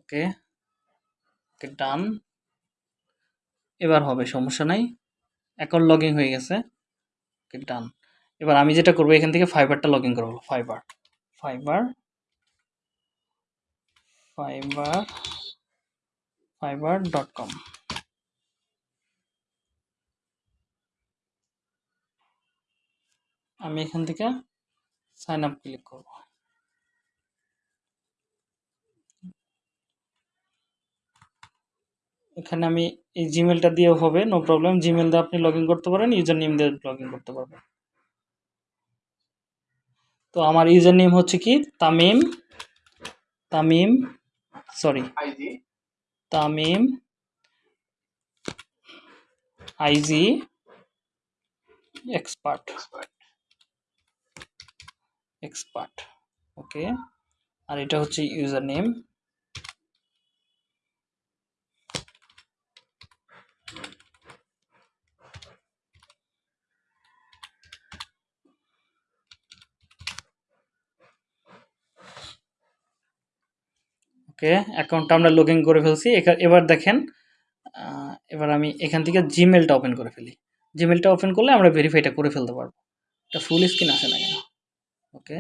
ওকে ওকে ডান এবার হবে সমস্যা নাই অ্যাকাউন্ট লগিং হয়ে গেছে ওকে ডান এবার আমি যেটা করবো এখান থেকে ফাইবারটা লগিং করবো Fiverr Fiverr Fiverr Fiverr dot com আমি এখান থেকে সাইন আপ ক্লিক করবো এখানে আমি এই জিমেলটা দিয়েও হবে নো প্রবলেম জিমেল দিয়ে আপনি লগ করতে পারেন ইউজার নেম দিয়ে লগ করতে পারবেন তো আমার ইউজার নেম হচ্ছে কি Tamim Tamim sorry Tamim IG expert expert okay আর এটা হচ্ছে ইউজার নেম ওকে অ্যাকাউন্টটা আমরা লগ ইন করে ফেলছি এবার দেখেন এবার আমি এখান থেকে জিমেলটা ওপেন করে ফেলি জিমেলটা ওপেন করলে আমরা ভেরিফাইটা করে ফেলতে পারবো এটা ফুল স্ক্রিন আসে না কেন ওকে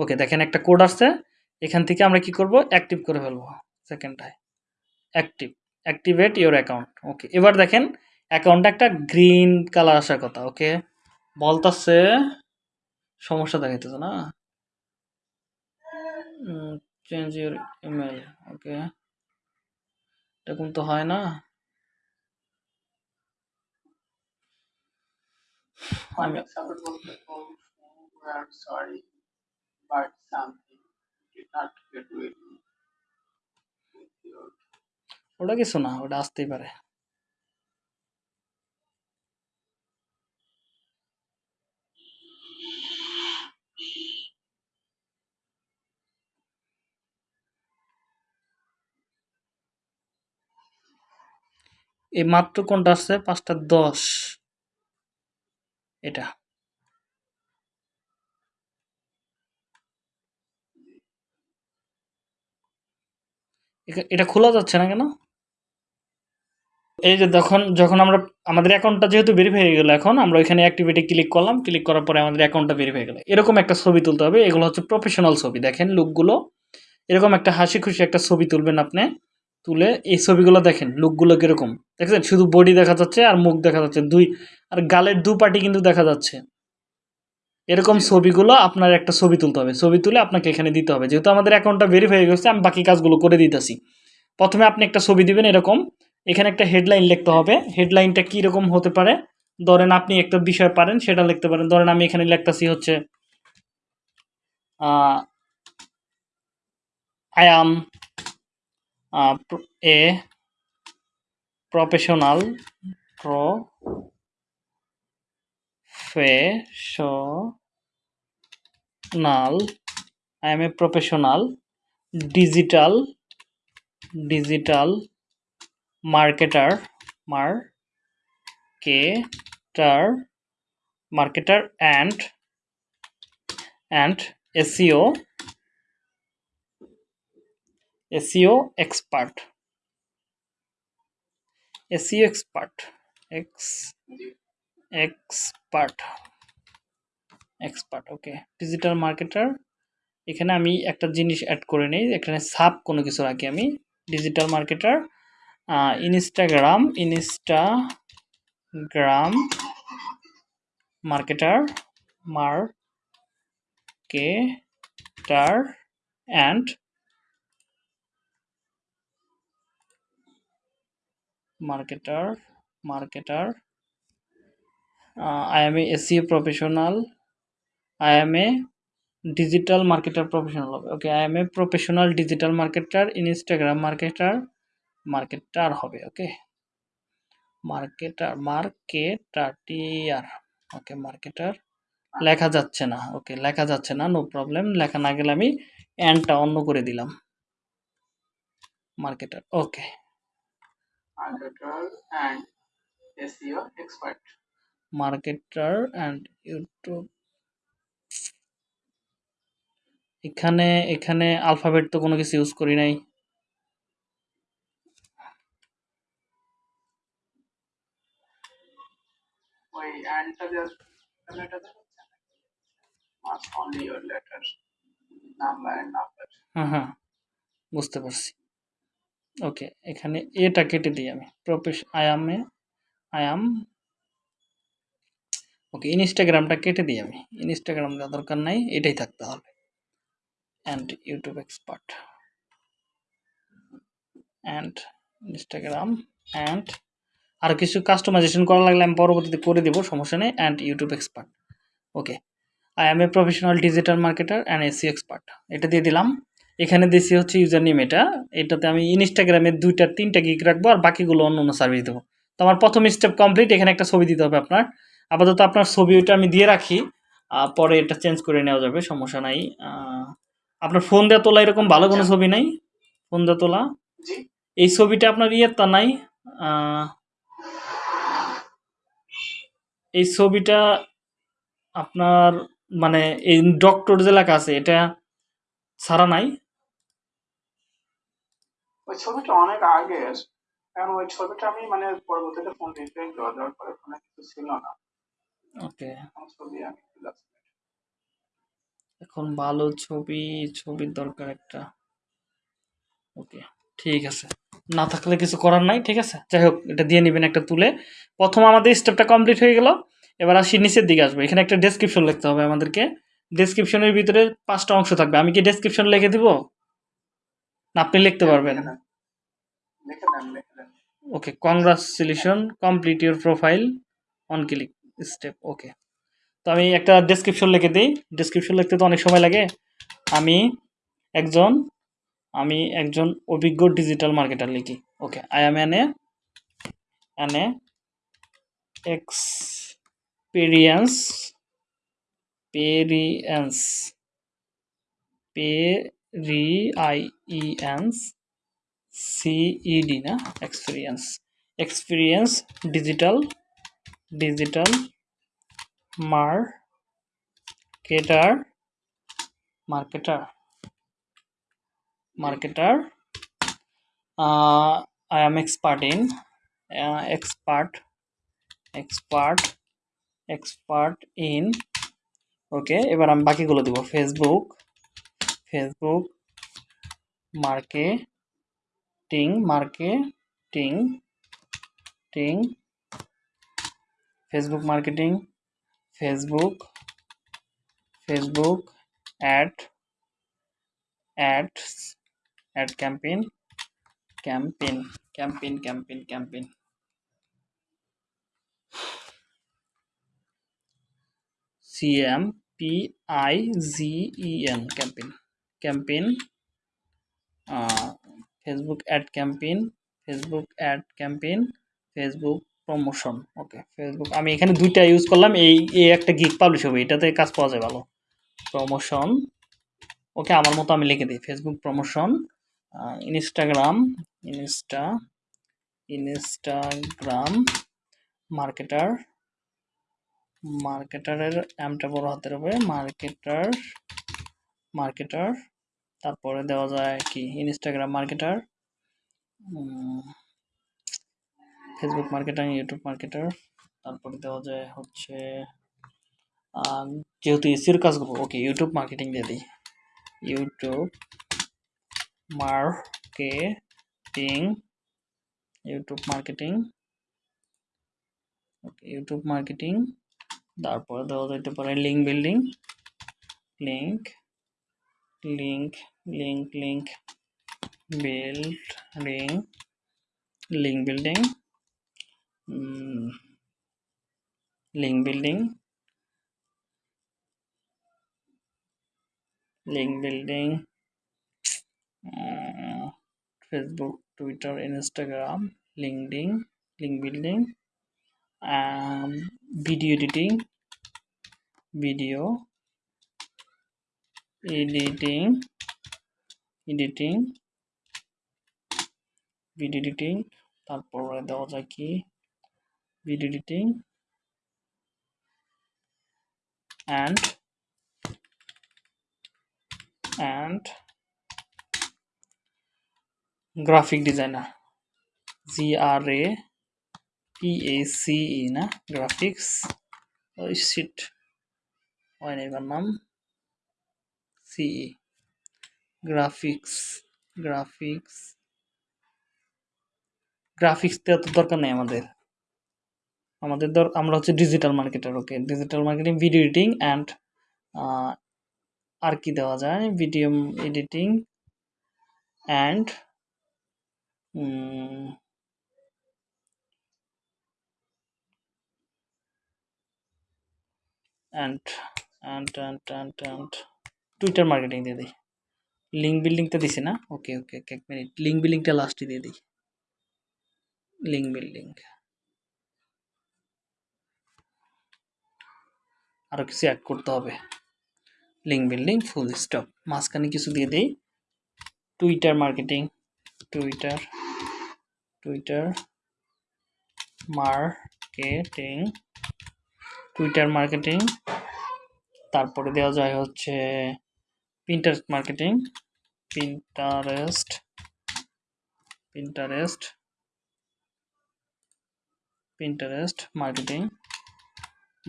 ওকে দেখেন একটা কোড আসছে এখান থেকে আমরা কি করব অ্যাক্টিভ করে ফেলবো সেকেন্ডটায় active activate your account okay এবার দেখেন অ্যাকাউন্টটা একটা গ্রিন কালার আসার কথা ওকে বলতাছে সমস্যা দেখাইতেছে না চেঞ্জ ইউর ইমেল ওকে এরকম তো হয় না ওটা কিছু না ওটা আসতেই পারে এই মাত্র কোনটা আসছে পাঁচটা দশ এটা এটা খোলা যাচ্ছে না কেন এই যে যখন যখন আমরা আমাদের অ্যাকাউন্টটা যেহেতু ভেরিফাই হয়ে গেলো এখন আমরা ওইখানে অ্যাক্টিভিটি ক্লিক করলাম ক্লিক করার পরে আমাদের অ্যাকাউন্টটা ভেরিফাই গেলো এরকম একটা ছবি তুলতে হবে এগুলো হচ্ছে প্রফেশনাল ছবি দেখেন লোকগুলো এরকম একটা হাসি খুশি একটা ছবি তুলবেন আপনি তুলে এই ছবিগুলো দেখেন লুকগুলো কীরকম দেখছেন শুধু বডি দেখা যাচ্ছে আর মুখ দেখা যাচ্ছে দুই আর গালের দু পার্টি কিন্তু দেখা যাচ্ছে এরকম ছবিগুলো আপনার একটা ছবি তুলতে হবে ছবি তুলে আপনাকে এখানে দিতে হবে যেহেতু আমাদের অ্যাকাউন্টটা ভেরিফাই হয়ে গেছে আমি বাকি কাজগুলো করে দিতেছি প্রথমে আপনি একটা ছবি দিবেন এরকম এখানে একটা হেডলাইন লিখতে হবে হেডলাইনটা কীরকম হতে পারে ধরেন আপনি একটা বিষয় পারেন সেটা লিখতে পারেন ধরেন আমি এখানে লিখতেছি হচ্ছে I'm a professional I am a professional digital marketer and SEO SEO expert SEO expert ex expert expert okay digital marketer এখানে আমি একটা জিনিস অ্যাড করে নিই এখানে সাব কোনো কিছু রাখি আমি digital marketer Instagram Instagram marketer marketer and marketer marketer I am a SEO professional I am a digital marketer professional হবে okay I am a professional digital marketer Instagram marketer marketer হবে okay marketer marketer T R okay marketer লেখা যাচ্ছে না ওকে লেখা যাচ্ছে না no problem লেখা না গেলে আমি অ্যান্ডটা অন্য করে দিলাম marketer okay marketer and SEO expert. Marketer and YouTube এখানে এখানে আলফাবেট তো কোনো কিছু ইউজ করি নাই ওই অ্যান্ডটা লেটার নাম্বার নাম্বার হ্যাঁ হ্যাঁ বুঝতে পারছি ওকে এখানে এটা কেটে দিই আমি প্রফেশ আই আয়াম ওকে ইনস্টাগ্রামটা কেটে দিই আমি যা দরকার নাই এটাই থাকতে হবে and YouTube expert and Instagram and আর কিছু কাস্টমাইজেশন করা লাগলে আমি পরবর্তীতে করে দেবো সমস্যা নেই and YouTube expert okay I am a professional digital marketer and SEO expert এটা দিয়ে দিলাম এখানে দিয়েছি হচ্ছে ইউজার নেম এটা এটাতে আমি ইনস্টাগ্রামে দুইটা তিনটা গিক রাখবো আর বাকিগুলো অন্য অন্য সার্ভিস দেবো তো আমার প্রথম স্টেপ কমপ্লিট এখানে একটা ছবি দিতে হবে আপনার আপাতত আপনার ছবি ওইটা আমি দিয়ে রাখি পরে এটা চেঞ্জ করে নেওয়া যাবে সমস্যা নাই আপনার ফোন দেওয়া তোলা এরকম ভালো কোনো আচ্ছা। ছবি নাই ফোন দেওয়া তোলা এই ছবিটা আপনার ইয়ের তা নাই এই ছবিটা আপনার মানে এই ডক্টর যে লেখা আছে এটা ছাড়া নাই ওই ছবিটা অনেক আগের কারণ ওই ছবিটা আমি মানে পরবর্তীতে ফোন দিতে করে দেওয়ার পরে ফোনে কিছু ছিল না ওকে ছবি আমি এখন ভালো ছবি ছবির দরকার একটা ওকে ঠিক আছে না থাকলে কিছু করার নাই ঠিক আছে যাই হোক এটা দিয়ে নেবেন একটা তুলে প্রথম আমাদের স্টেপটা কমপ্লিট হয়ে গেল এবার আসি নিচের দিকে আসবে এখানে একটা ডেসক্রিপশন লিখতে হবে আমাদেরকে ডেসক্রিপশনের ভিতরে পাঁচটা অংশ থাকবে আমি কি ডেসক্রিপশন লিখে দিব আপনি লিখতে হ্যাঁ, পারবেন okay congratulation complete your profile on click step okay তো আমি একটা ডিসক্রিপশন লিখে দিই ডিসক্রিপশন লিখতে তো অনেক সময় লাগে আমি একজন আমি একজন অভিজ্ঞ ডিজিটাল মার্কেটার লিখি okay I am an a an a experience পেরিয়েন্স পে রিআইএন্স আই ই সিইডি না experience experience digital digital cater marketer marketer I am expert in expert expert expert in okay এবার আমি বাকিগুলো দিব ফেসবুক ফেসবুক মার্কেটিং মার্কেটিং টিং Facebook marketing Facebook Facebook ad ads ad campaign campaign campaign campaign campaign C M P I G E N campaign campaign Facebook ad campaign Facebook ad campaign Facebook promotion okay Facebook আমি এখানে দুইটা use করলাম এই এই একটা gig publish হবে এটাতে কাজ পাওয়া যায় ভালো প্রমোশন ওকে আমার মতো আমি লিখে দিই Facebook promotion Instagram insta Instagram marketer মার্কেটারের অ্যামটা বড় হাতের হবে মার্কেটার মার্কেটার তারপরে দেওয়া যায় কি Instagram marketer Facebook marketer YouTube marketer তারপরে দেওয়া যায় হচ্ছে যেহেতু এসির কাজ করবো ওকে ইউটিউব মার্কেটিং দিয়ে দিই YouTube marketing YouTube marketing okay YouTube marketing তারপরে দেওয়া যেতে পারে link building link link link mm, link building link building link building link building uh, facebook twitter instagram linkedin link building um, video editing video editing editing vid editing তারপরে দেওয়া যায় কি vid editing and and graphic designer G R A P A C E না graphics ওই seat হয় না এবার নাম সিই গ্রাফিক্স গ্রাফিক্স গ্রাফিক্সটা তো দরকার নেই আমাদের আমাদের দর আমরা হচ্ছে digital marketer okay digital marketing video editing and আর কি দেওয়া যায় video editing and and and and and and Twitter marketing দিয়ে দিই লিঙ্ক বিল্ডিংটা দিছে না ওকে ওকে ওকে এক মিনিট লিঙ্ক বিল্ডিংটা লাস্টে দিয়ে দিই লিঙ্ক বিল্ডিং আরও কিছু অ্যাড করতে হবে লিঙ্ক বিল্ডিং ফুল স্টপ মাঝখানে কিছু দিয়ে দিই Twitter marketing Twitter Twitter marketing Twitter marketing তারপরে দেওয়া যায় হচ্ছে Pinterest marketing Pinterest Pinterest Pinterest marketing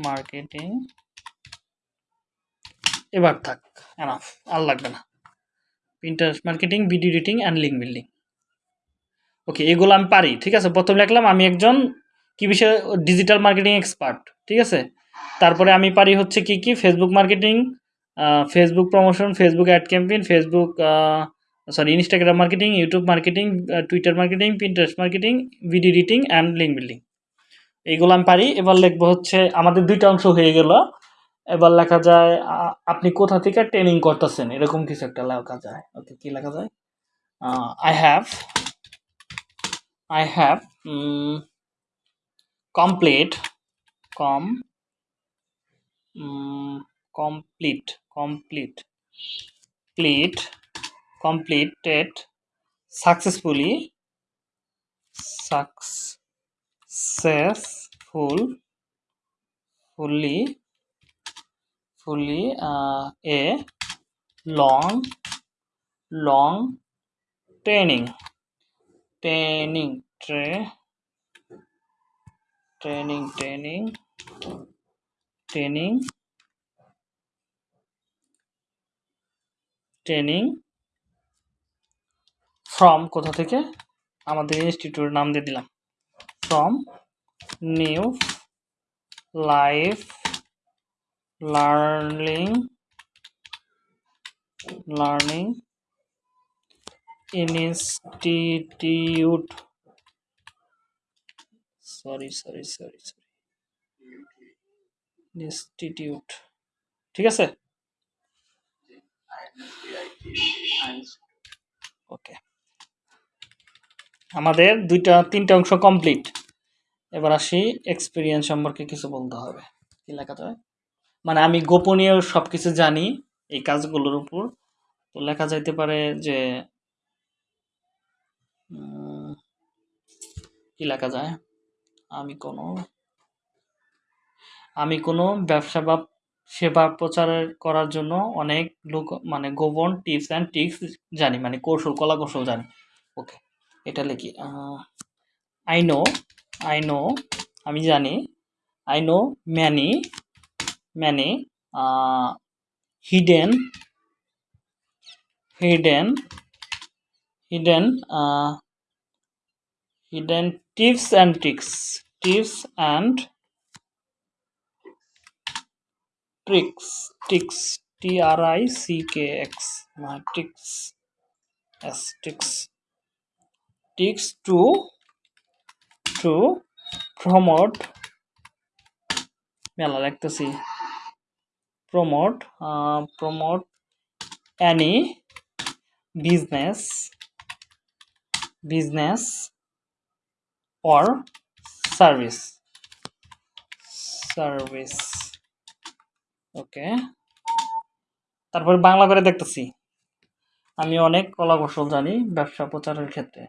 marketing এবার থাক এনাফ আর লাগবে না Pinterest marketing video editing and link building okay এগুলো আমি পারি ঠিক আছে প্রথম লিখলাম আমি একজন কি বিষয়ে ডিজিটাল মার্কেটিং এক্সপার্ট ঠিক আছে তারপরে আমি পারি হচ্ছে কি কি Facebook marketing Facebook promotion Facebook ad campaign Facebook sorry Instagram marketing YouTube marketing Twitter marketing Pinterest marketing video editing and link building এইগুলো আমি পারি এবার লিখবো হচ্ছে আমাদের দুইটা অংশ হয়ে গেল এবার লেখা যায় আপনি কোথা থেকে ট্রেনিং করতেছেন এরকম কিছু একটা লেখা যায় ওকে কি লেখা যায় I have I have complete com complete complete complete completed successfully successful fully fully uh, a long long training training tra training training training training from কোথা থেকে আমাদের ইনস্টিটিউট নাম দিয়ে দিলাম from new life learning learning institute sorry sorry sorry sorry institute ঠিক আছে ওকে আমাদের দুইটা তিনটা অংশ কমপ্লিট এবার আসি এক্সপিরিয়েন্স সম্পর্কে কিছু বলতে হবে কি লেখা যায় মানে আমি গোপনীয় সব কিছু জানি এই কাজগুলোর উপর তো লেখা যাইতে পারে যে কি লেখা যায় আমি কোনো আমি কোনো ব্যবসা বা সেবা প্রচারের করার জন্য অনেক লোক মানে গোপন টিপস অ্যান্ড ট্রিক্স জানি মানে কৌশল কলা কৌশল জানি ওকে এটা লিখি আই নো আই নো আমি জানি I know many many hidden hidden hidden hidden tips and tricks tips and tricks tricks t r i c k x my tricks yes tricks tricks to to promote মেলা লিখতেছি promote uh, promote any business business or service service ওকে তারপরে বাংলা করে দেখতেছি আমি অনেক কলা কৌশল জানি ব্যবসা প্রচারের ক্ষেত্রে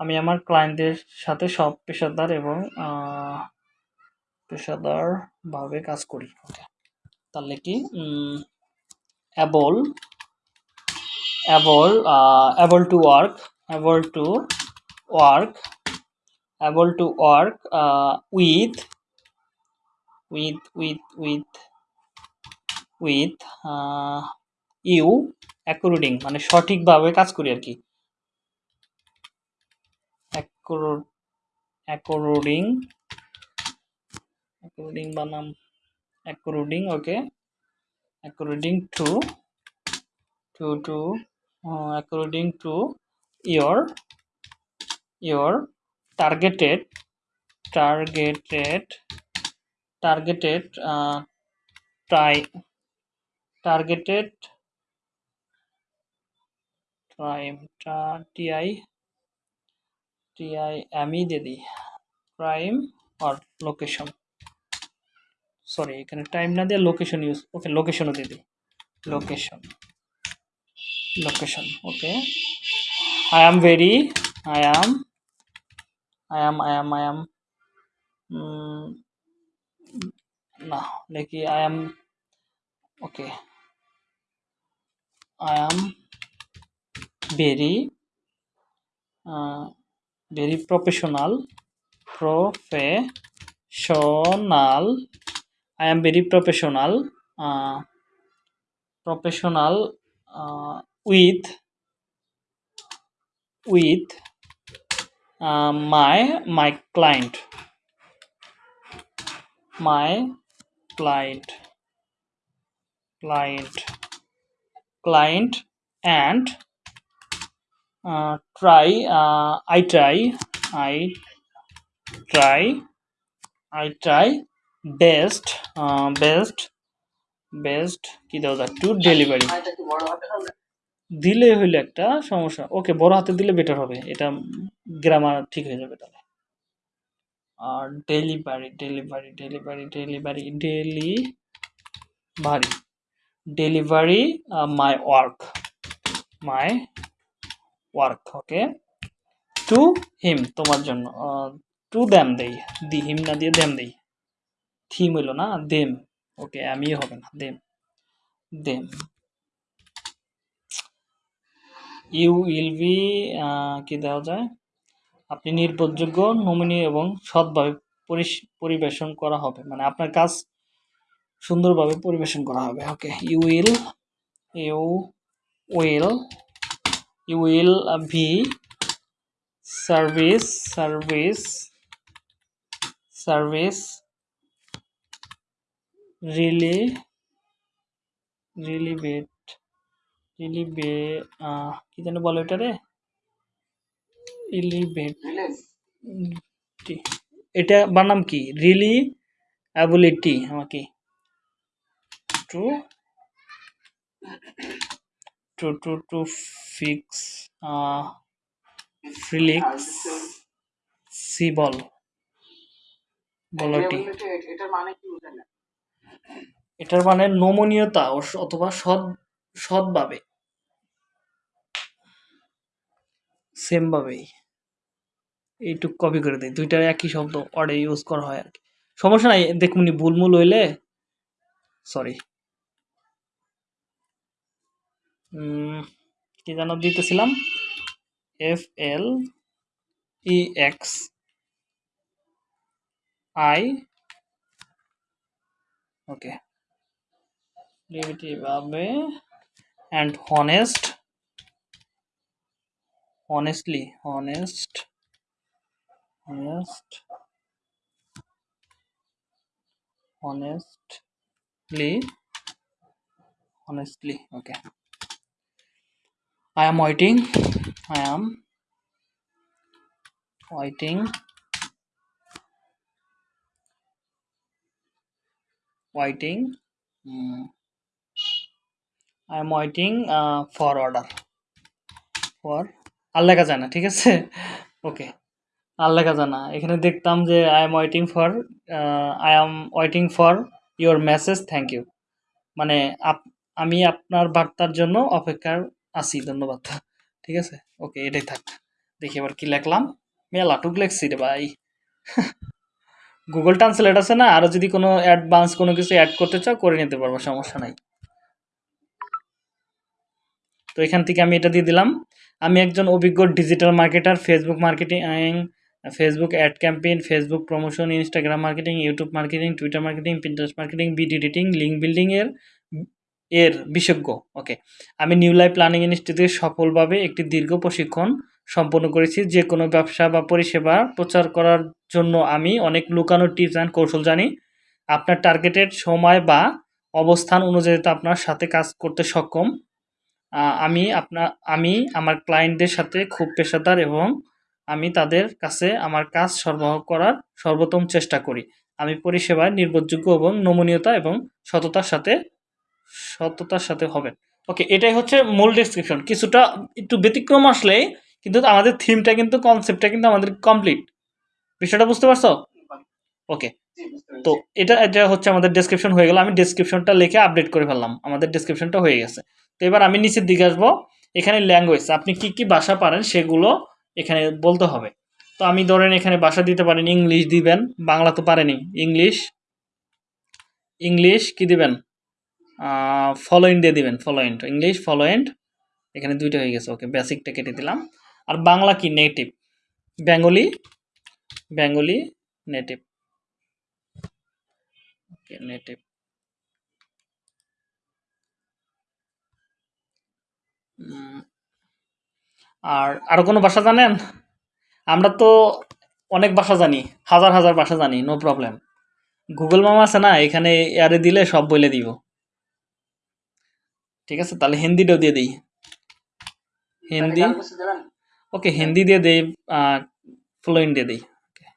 আমি আমার ক্লায়েন্টদের সাথে সব পেশাদার এবং পেশাদারভাবে কাজ করি ওকে তাহলে মানে কি able able able to work able to work able to work with with with with with you according মানে সঠিকভাবে কাজ করি আর কি অ্যাকোর্ডিং অ্যাকোর্ডিং বানাম according okay according to to to according to your your targeted targeted targeted uh, targeted prime ti ti আমি দিয়ে দিই প্রাইম আর লোকেশন সরি এখানে টাইম না দিয়ে লোকেশন ইউজ ওকে লোকেশনও দিয়ে দিই location location okay I am very I am I am I am I am না দেখি I am okay I am very professional. I am very professional with my client. My client client and uh, try uh, i try i try i try best uh, best best কি দাও যাক two delivery দিলে হইলে একটা সমস্যা ওকে বড় হাতে দিলে বেটার হবে এটা গ্রামার ঠিক হয়ে যাবে তাহলে আর delivery delivery delivery delivery delivery delivery uh, my work my work okay to him তোমার জন্য টু uh, দ্যাম দেই দি হিম না দিয়ে দ্যাম দেই থিম হইল না দেম ওকে আমি হবে না them them you will be কি দেওয়া যায় আপনি নির্ভরযোগ্য নমিনি এবং সৎভাবে পরিবেশন করা হবে মানে আপনার কাজ সুন্দরভাবে পরিবেশন করা হবে okay you will you will you will be service service service relay relevant রিলিভে কি যেন বলে এটা রে রিলিভেট এটা বানাম কি রিলি অ্যাবিলিটি আমাকে to to to to fix flexibility এটার মানে নমনীয়তা অথবা সৎ সৎভাবে সেম ভাবে এইটুক কপি করে দেই দুইটা একই শব্দ অর্ডে ইউজ করা হয় আর কি সমস্যা নাই দেখুন ভুল মূল হইলে সরি কি যেন দিতেছিলাম F L E X I okay and honest honestly honest honest honestly honestly okay I am waiting. I am waiting. Waiting. Mm. I am waiting uh, for order. For আর লেখা যায় ঠিক আছে ওকে আর জানা এখানে দেখতাম যে I am waiting for I am waiting for your message thank you মানে আপ আমি আপনার বার্তার জন্য অপেক্ষা আসি ধন্যবাদ ঠিক আছে ওকে এটাই থাক দেখি এবার কি লেখলাম মেলাটুক লেখছি রে ভাই গুগল ট্রান্সলেট আছে না আরও যদি কোনো অ্যাডভান্স কোনো কিছু অ্যাড করতে চাও করে নিতে পারবো সমস্যা নাই তো এখান থেকে আমি এটা দিয়ে দিলাম আমি একজন অভিজ্ঞ digital marketer Facebook marketing Facebook ad campaign Facebook promotion Instagram marketing YouTube marketing Twitter marketing Pinterest marketing video editing link বিল্ডিংয়ের এর বিশেষজ্ঞ ওকে আমি নিউ লাইফ প্ল্যানিং ইনস্টিটিউটে সফলভাবে একটি দীর্ঘ প্রশিক্ষণ সম্পন্ন করেছি যে কোনো ব্যবসা বা পরিষেবা প্রচার করার জন্য আমি অনেক লুকানো টিপস অ্যান্ড কৌশল জানি আপনার টার্গেটেড সময় বা অবস্থান অনুযায়ী আপনার সাথে কাজ করতে সক্ষম আমি আপনার আমি আমার ক্লায়েন্টদের সাথে খুব পেশাদার এবং আমি তাদের কাছে আমার কাজ সরবরাহ করার সর্বোত্তম চেষ্টা করি আমি পরিষেবায় নির্ভরযোগ্য এবং নমনীয়তা এবং সততার সাথে সততার সাথে হবেন ওকে এটাই হচ্ছে মূল ডেসক্রিপশন কিছুটা একটু ব্যতিক্রম আসলে কিন্তু আমাদের থিমটা কিন্তু কনসেপ্টটা কিন্তু আমাদের কমপ্লিট বিষয়টা বুঝতে পারছো ওকে তো এটা এটা হচ্ছে আমাদের ডিসক্রিপশন হয়ে গেল আমি ডেসক্রিপশনটা লিখে আপডেট করে ফেললাম আমাদের ডেসক্রিপশনটা হয়ে গেছে তো এবার আমি নিচের দিকে আসবো এখানে ল্যাঙ্গুয়েজ আপনি কি কি ভাষা পারেন সেগুলো এখানে বলতে হবে তো আমি ধরেন এখানে ভাষা দিতে পারেন ইংলিশ দিবেন বাংলা তো পারেনি ইংলিশ ইংলিশ কি দিবেন ফলোয়েন্ট দিয়ে দিবেন ফলোয়েন্ট ইংলিশ ফলোয়েন্ট এখানে দুইটা হয়ে গেছে ওকে বেসিকটা কেটে দিলাম আর বাংলা কি native Bengali Bengali native okay native আর আর কোনো ভাষা জানেন আমরা তো অনেক ভাষা জানি হাজার হাজার ভাষা জানি নো প্রবলেম গুগল মামা আছে না এখানে এয়ারে দিলে সব বলে দিব ঠিক আছে তাহলে হিন্দিটাও দিয়ে দিই হিন্দি ওকে হিন্দি দিয়ে দিই ফ্লুয়েন্ট দিয়ে দিই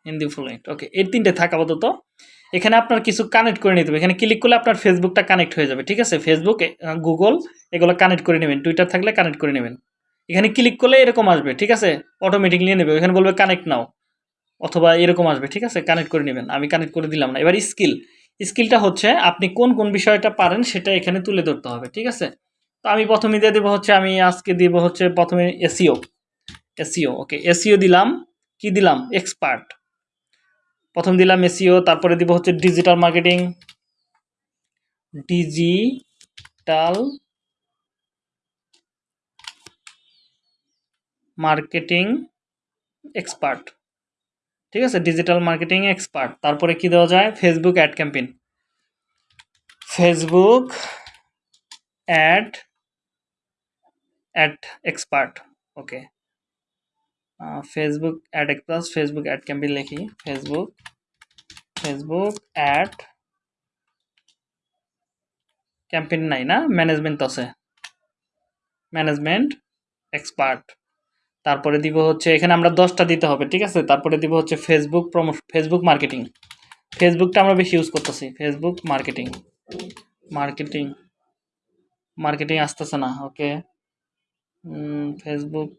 হিন্দি ফ্লুয়েন্ট ওকে এই তিনটে থাক আপাতত এখানে আপনার কিছু কানেক্ট করে নিতে হবে এখানে ক্লিক করলে আপনার ফেসবুকটা কানেক্ট হয়ে যাবে ঠিক আছে ফেসবুক গুগল এগুলো কানেক্ট করে নেবেন টুইটার থাকলে কানেক্ট করে নেবেন এখানে ক্লিক করলে এরকম আসবে ঠিক আছে অটোমেটিক নিয়ে নেবে এখানে বলবে কানেক্ট নাও অথবা এরকম আসবে ঠিক আছে কানেক্ট করে নেবেন আমি কানেক্ট করে দিলাম না এবার স্কিল স্কিলটা হচ্ছে আপনি কোন কোন বিষয়টা পারেন সেটা এখানে তুলে ধরতে হবে ঠিক আছে তো আমি প্রথমে দিয়ে দেবো হচ্ছে আমি আজকে দিব হচ্ছে প্রথমে এসিও এসিও ওকে এসিও দিলাম কি দিলাম এক্সপার্ট প্রথম দিলাম এসিও তারপরে দিব হচ্ছে digital marketing digital marketing expert ठीक है डिजिटल मार्केटिंग एक्सपर्ट তারপরে কি দেওয়া যায় Facebook ad campaign Facebook ad ad expert okay Facebook ad plus Facebook ad campaign লিখি ফেসবুক ফেসবুক অ্যাড ক্যাম্পেইন না ম্যানেজমেন্ট আছে ম্যানেজমেন্ট এক্সপার্ট তারপরে দিব হচ্ছে এখানে আমরা দশটা দিতে হবে ঠিক আছে তারপরে দিব হচ্ছে ফেসবুক প্রমো ফেসবুক মার্কেটিং ফেসবুকটা আমরা বেশি ইউজ করতেছি ফেসবুক মার্কেটিং মার্কেটিং মার্কেটিং আসতেছে না ওকে ফেসবুক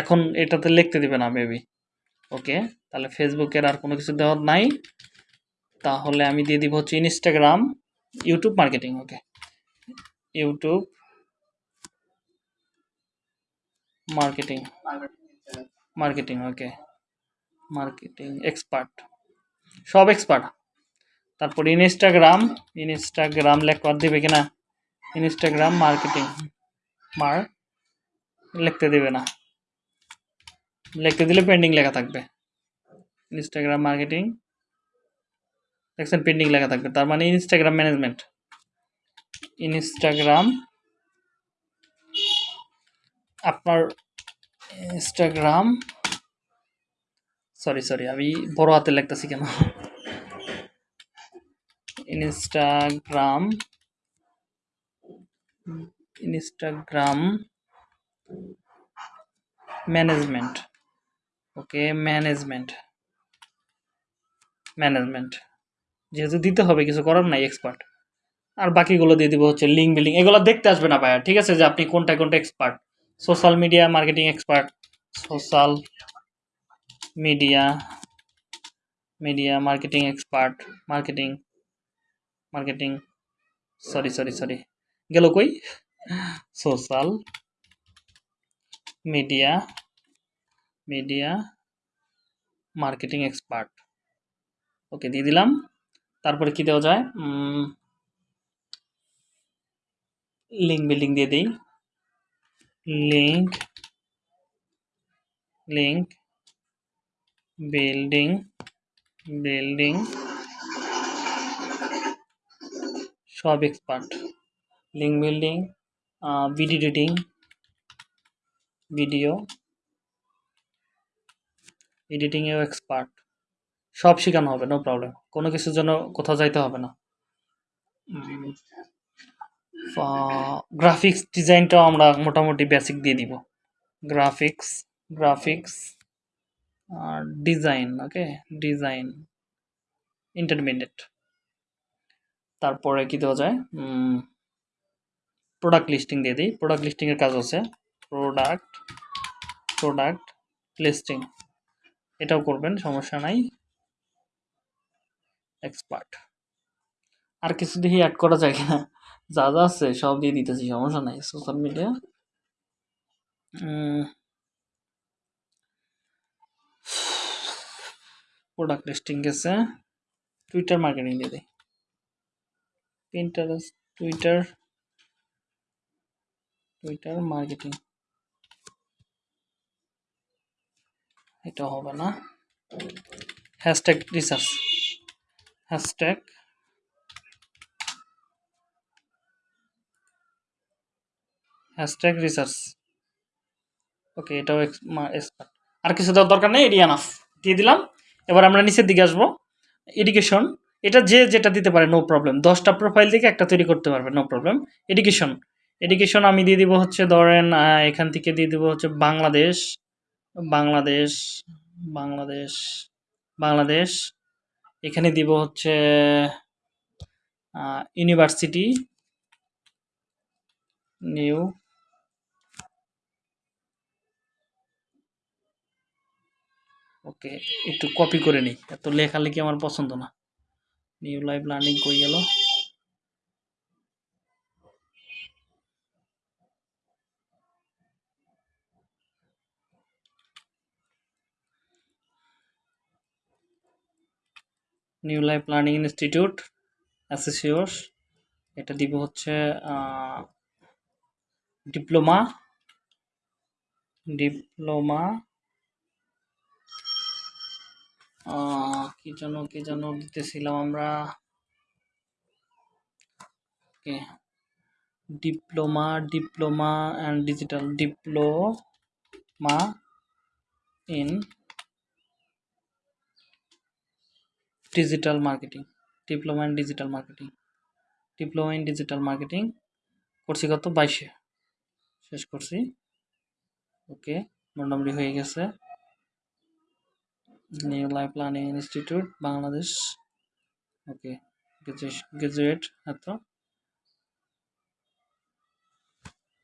এখন এটাতে লিখতে দিবে না মেবি ওকে তাহলে ফেসবুকের আর কোনো কিছু দেওয়ার নাই তাহলে আমি দিয়ে দিব হচ্ছে Instagram YouTube marketing okay YouTube marketing marketing okay marketing expert সব এক্সপার্ট তারপর ইনস্টাগ্রাম ইনস্টাগ্রাম লেখবার দেবে কিনা ইনস্টাগ্রাম মার্কেটিং মার লিখতে দেবে না লিখতে দিলে পেন্ডিং লেখা থাকবে ইনস্টাগ্রাম মার্কেটিং দেখছেন পেন্ডিং লেখা থাকবে তার মানে ইনস্টাগ্রাম ম্যানেজমেন্ট ইনস্টাগ্রাম আপনার ইনস্টাগ্রাম সরি সরি আমি বড় হাতে লিখতেছি কেন Instagram Instagram management okay management management যেহেতু দিতে হবে কিছু করার নাই এক্সপার্ট আর বাকিগুলো দিয়ে দিব হচ্ছে লিঙ্ক বিল্ডিং এগুলো দেখতে আসবে না ভাইয়া ঠিক আছে যে আপনি কোনটা কোনটা expert social media marketing expert social media media marketing expert marketing marketing sorry sorry sorry গেল কই social media media marketing expert okay দিয়ে দিলাম তারপরে কী দেওয়া যায় লিঙ্ক বিল্ডিং দিয়ে দিই link link building building সব expert link building video editing video এডিটিংয়েও এক্সপার্ট সব শেখানো হবে নো প্রবলেম কোনো কিছুর জন্য কোথাও যাইতে হবে না গ্রাফিক্স ডিজাইনটাও আমরা মোটামুটি বেসিক দিয়ে দিব graphics graphics design okay design intermediate তারপরে কি দেওয়া যায় প্রোডাক্ট লিস্টিং দিয়ে দিই প্রোডাক্ট লিস্টিংয়ের কাজ আছে প্রোডাক্ট প্রোডাক্ট লিস্টিং এটাও করবেন সমস্যা নাই এক্সপার্ট আর কিছু দেখি অ্যাড করা যায় কিনা যা যা আছে সব দিয়ে দিতেছি সমস্যা নাই সোশ্যাল মিডিয়া প্রোডাক্ট লিস্টিং গেছে টুইটার মার্কেটিং দিয়ে দিই পিন্টারেস্ট টুইটার টুইটার মার্কেটিং এটা হবে না hashtag research hashtag hashtag research okay এটাও এক্সপার্ট আর কিছু দেওয়ার দরকার নেই এডিয়ান অফ দিয়ে দিলাম এবার আমরা নিচের দিকে আসবো এডুকেশন এটা যে যেটা দিতে পারে নো প্রবলেম দশটা প্রোফাইল থেকে একটা তৈরি করতে পারবে নো প্রবলেম এডুকেশন এডুকেশন আমি দিয়ে দিব হচ্ছে ধরেন এখান থেকে দিয়ে দিব হচ্ছে বাংলাদেশ বাংলাদেশ বাংলাদেশ বাংলাদেশ এখানে দিব হচ্ছে ইউনিভার্সিটি নিউ ওকে একটু কপি করে নিই এত লেখি আমার পছন্দ না নিউ লাইভ লার্নিং কই গেল নিউ লাইফ লার্নিং ইনস্টিটিউট অ্যাসোসিওস এটা দিব হচ্ছে ডিপ্লোমা ডিপ্লোমা কি যেন কি যেন দিতেছিলাম আমরা okay diploma diploma and digital diploma in digital marketing diploma in digital marketing diploma in digital marketing করছি কত বাইশে শেষ করছি ওকে মোটামুটি হয়ে গেছে new life planning institute Bangladesh okay graduate এত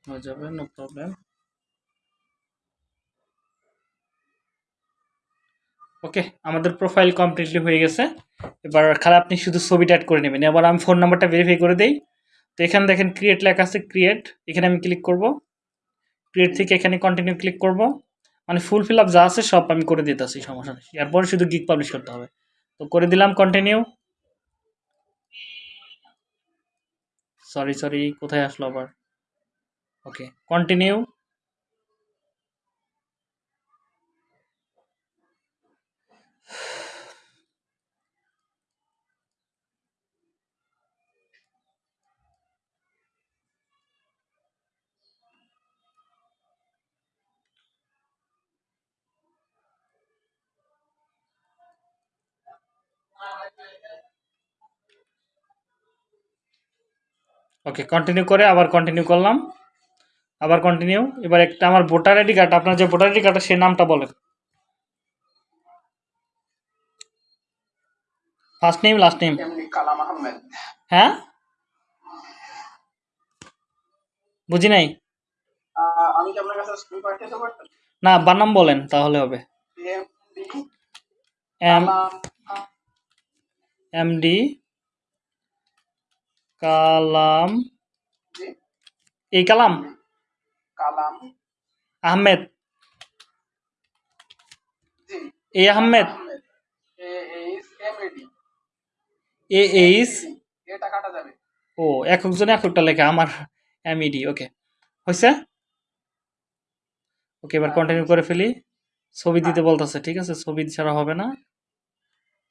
হয়ে যাবে নো প্রবলেম ওকে আমাদের প্রোফাইল কমপ্লিটলি হয়ে গেছে এবার খালি আপনি শুধু ছবিটা অ্যাড করে নেবেন এবার আমি ফোন নাম্বারটা ভেরিফাই করে দিই তো এখানে দেখেন ক্রিয়েট লেখা আছে ক্রিয়েট এখানে আমি ক্লিক করব ক্রিয়েট থেকে এখানে কন্টিনিউ ক্লিক করব মানে ফুল ফিল আপ যা আছে সব আমি করে দিতেছি সমস্যা নেই এরপরে শুধু গিক পাবলিশ করতে হবে তো করে দিলাম কন্টিনিউ সরি সরি কোথায় আসলো আবার ওকে কন্টিনিউ ওকে কন্টিনিউ করে আবার কন্টিনিউ করলাম আবার কন্টিনিউ এবার একটা আমার ভোটার আইডি কার্ড আপনার যে ভোটার আইডি কার্ডটা সে নামটা বলেন ফার্স্ট নেম লাস্ট নেম হ্যাঁ বুঝি নাই আমি কি আপনার না বানাম বলেন তাহলে হবে এম এম ডি কালাম এই Kalam Kalam Ahmed A Ahmed A H O এক একজনে একটা লেখা আমার এমইডি ওকে হয়েছে ওকে এবার কন্টিনিউ করে ফেলি ছবি দিতে বলতেছে ঠিক আছে ছবি ছাড়া হবে না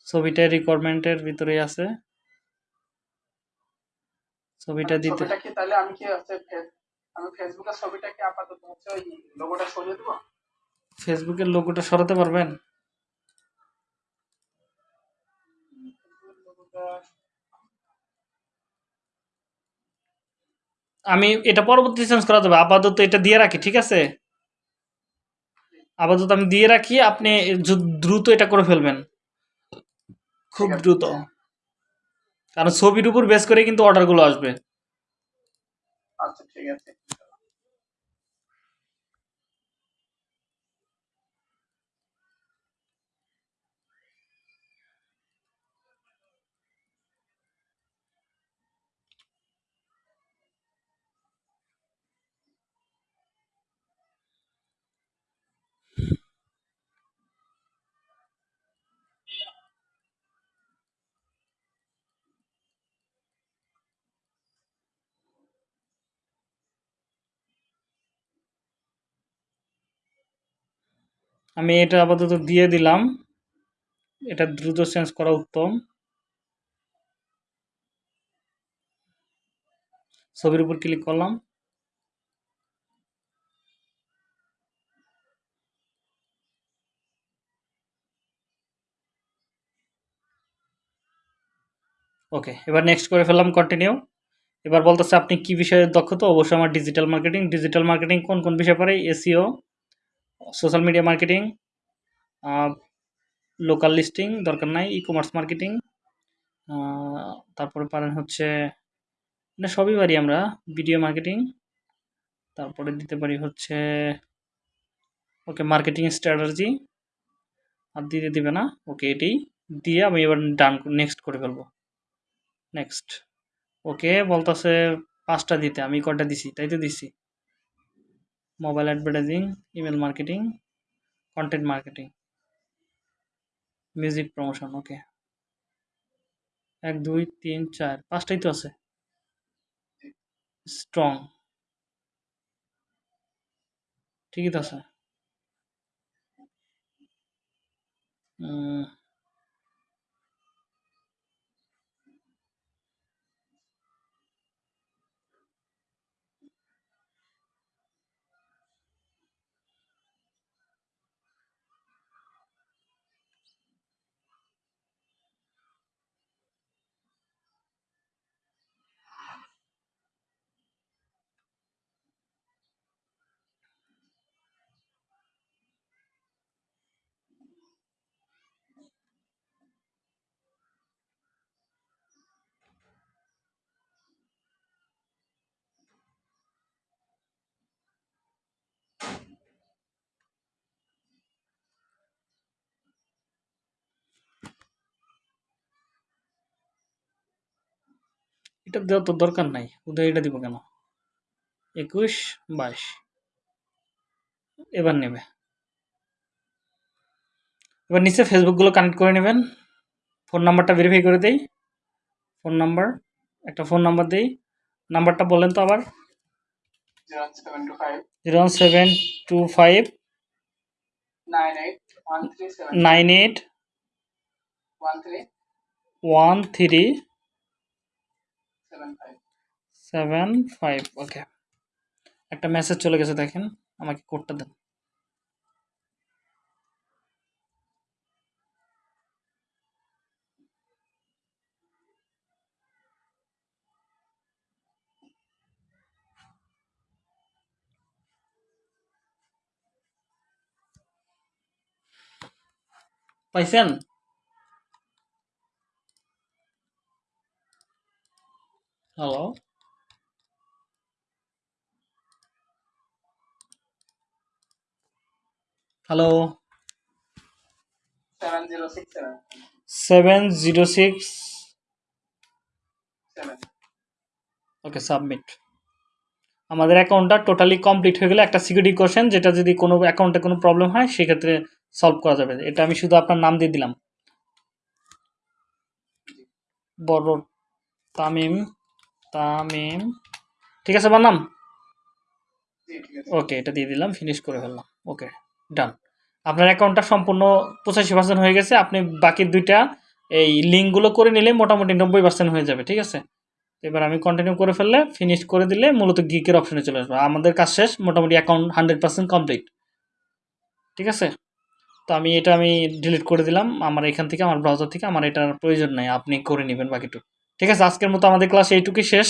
ছবিটা রিকোয়ারমেন্টের ভিতরেই আছে ছবিটা মানে দিতে ছবিটা কি তাহলে আমি কি আছে আমি ফেসবুকের ছবিটা কি আপাতত হচ্ছে ওই লোগোটা সরিয়ে দেব ফেসবুকের লোগোটা সরাতে পারবেন আমি এটা পরবর্তী চেঞ্জ করা যাবে আপাতত এটা দিয়ে রাখি ঠিক আছে আপাতত আমি দিয়ে রাখি আপনি দ্রুত এটা করে ফেলবেন খুব দ্রুত কারণ ছবির উপর বেস করে কিন্তু অর্ডারগুলো আসবে আচ্ছা ঠিক আছে আমি এটা আপাতত দিয়ে দিলাম এটা দ্রুত চেঞ্জ করা উত্তম ছবির উপর ক্লিক করলাম ওকে এবার নেক্সট করে ফেললাম কন্টিনিউ এবার বলতেছে আপনি কি বিষয়ে দক্ষতা অবশ্যই আমার ডিজিটাল মার্কেটিং ডিজিটাল মার্কেটিং কোন কোন বিষয় পারে SEO social media marketing local listing দরকার নাই ই কমার্স মার্কেটিং তারপরে পারেন হচ্ছে না মানে সবই পারি আমরা ভিডিও মার্কেটিং তারপরে দিতে পারি হচ্ছে ওকে মার্কেটিং স্ট্র্যাটাজি আর দিতে দিবে না ওকে এটি দিয়ে আমি এবার ডান নেক্সট করে ফেলবো নেক্সট ওকে বলতেছে পাঁচটা দিতে আমি কটা দিছি তাই তো দিছি mobile advertising email marketing content marketing music promotion okay এক দুই তিন চার পাঁচটাই তো আছে স্ট্রং ঠিকই তো আছে এটা দেওয়া তো দরকার নাই উদয় এটা দিব কেন একুশ বাইশ এবার নেবে এবার নিচে ফেসবুকগুলো কানেক্ট করে নেবেন ফোন নাম্বারটা ভেরিফাই করে দেই ফোন নাম্বার একটা ফোন নাম্বার দেই নাম্বারটা বলেন তো আবার zero seven two five nine eight one three seven five okay একটা মেসেজ চলে গেছে দেখেন আমাকে কোডটা দেন পাইছেন hello hello seven zero six okay submit আমাদের অ্যাকাউন্টটা টোটালি কমপ্লিট হয়ে গেলে একটা সিকিউরিটি কোশ্চেন যেটা যদি কোনো অ্যাকাউন্টে কোনো প্রবলেম হয় সেক্ষেত্রে সলভ করা যাবে এটা আমি শুধু আপনার নাম দিয়ে দিলাম বড় তামিম তামিম ঠিক আছে আমার নাম ওকে এটা দিয়ে দিলাম ফিনিশ করে ফেললাম ওকে ডান আপনার অ্যাকাউন্টটা সম্পূর্ণ পঁচাশি পার্সেন্ট হয়ে গেছে আপনি বাকি দুইটা এই লিঙ্কগুলো করে নিলে মোটামুটি নব্বই পার্সেন্ট হয়ে যাবে ঠিক আছে এবার আমি কন্টিনিউ করে ফেললে ফিনিশ করে দিলে মূলত গিকের অপশানে চলে আসবে আমাদের কাজ শেষ মোটামুটি অ্যাকাউন্ট হান্ড্রেড পার্সেন্ট কমপ্লিট ঠিক আছে তো আমি এটা আমি ডিলিট করে দিলাম আমার এখান থেকে আমার ব্রাউজার থেকে আমার এটার প্রয়োজন নাই আপনি করে নেবেন বাকিটুকু ঠিক আছে আজকের মতো আমাদের ক্লাস এইটুকুই শেষ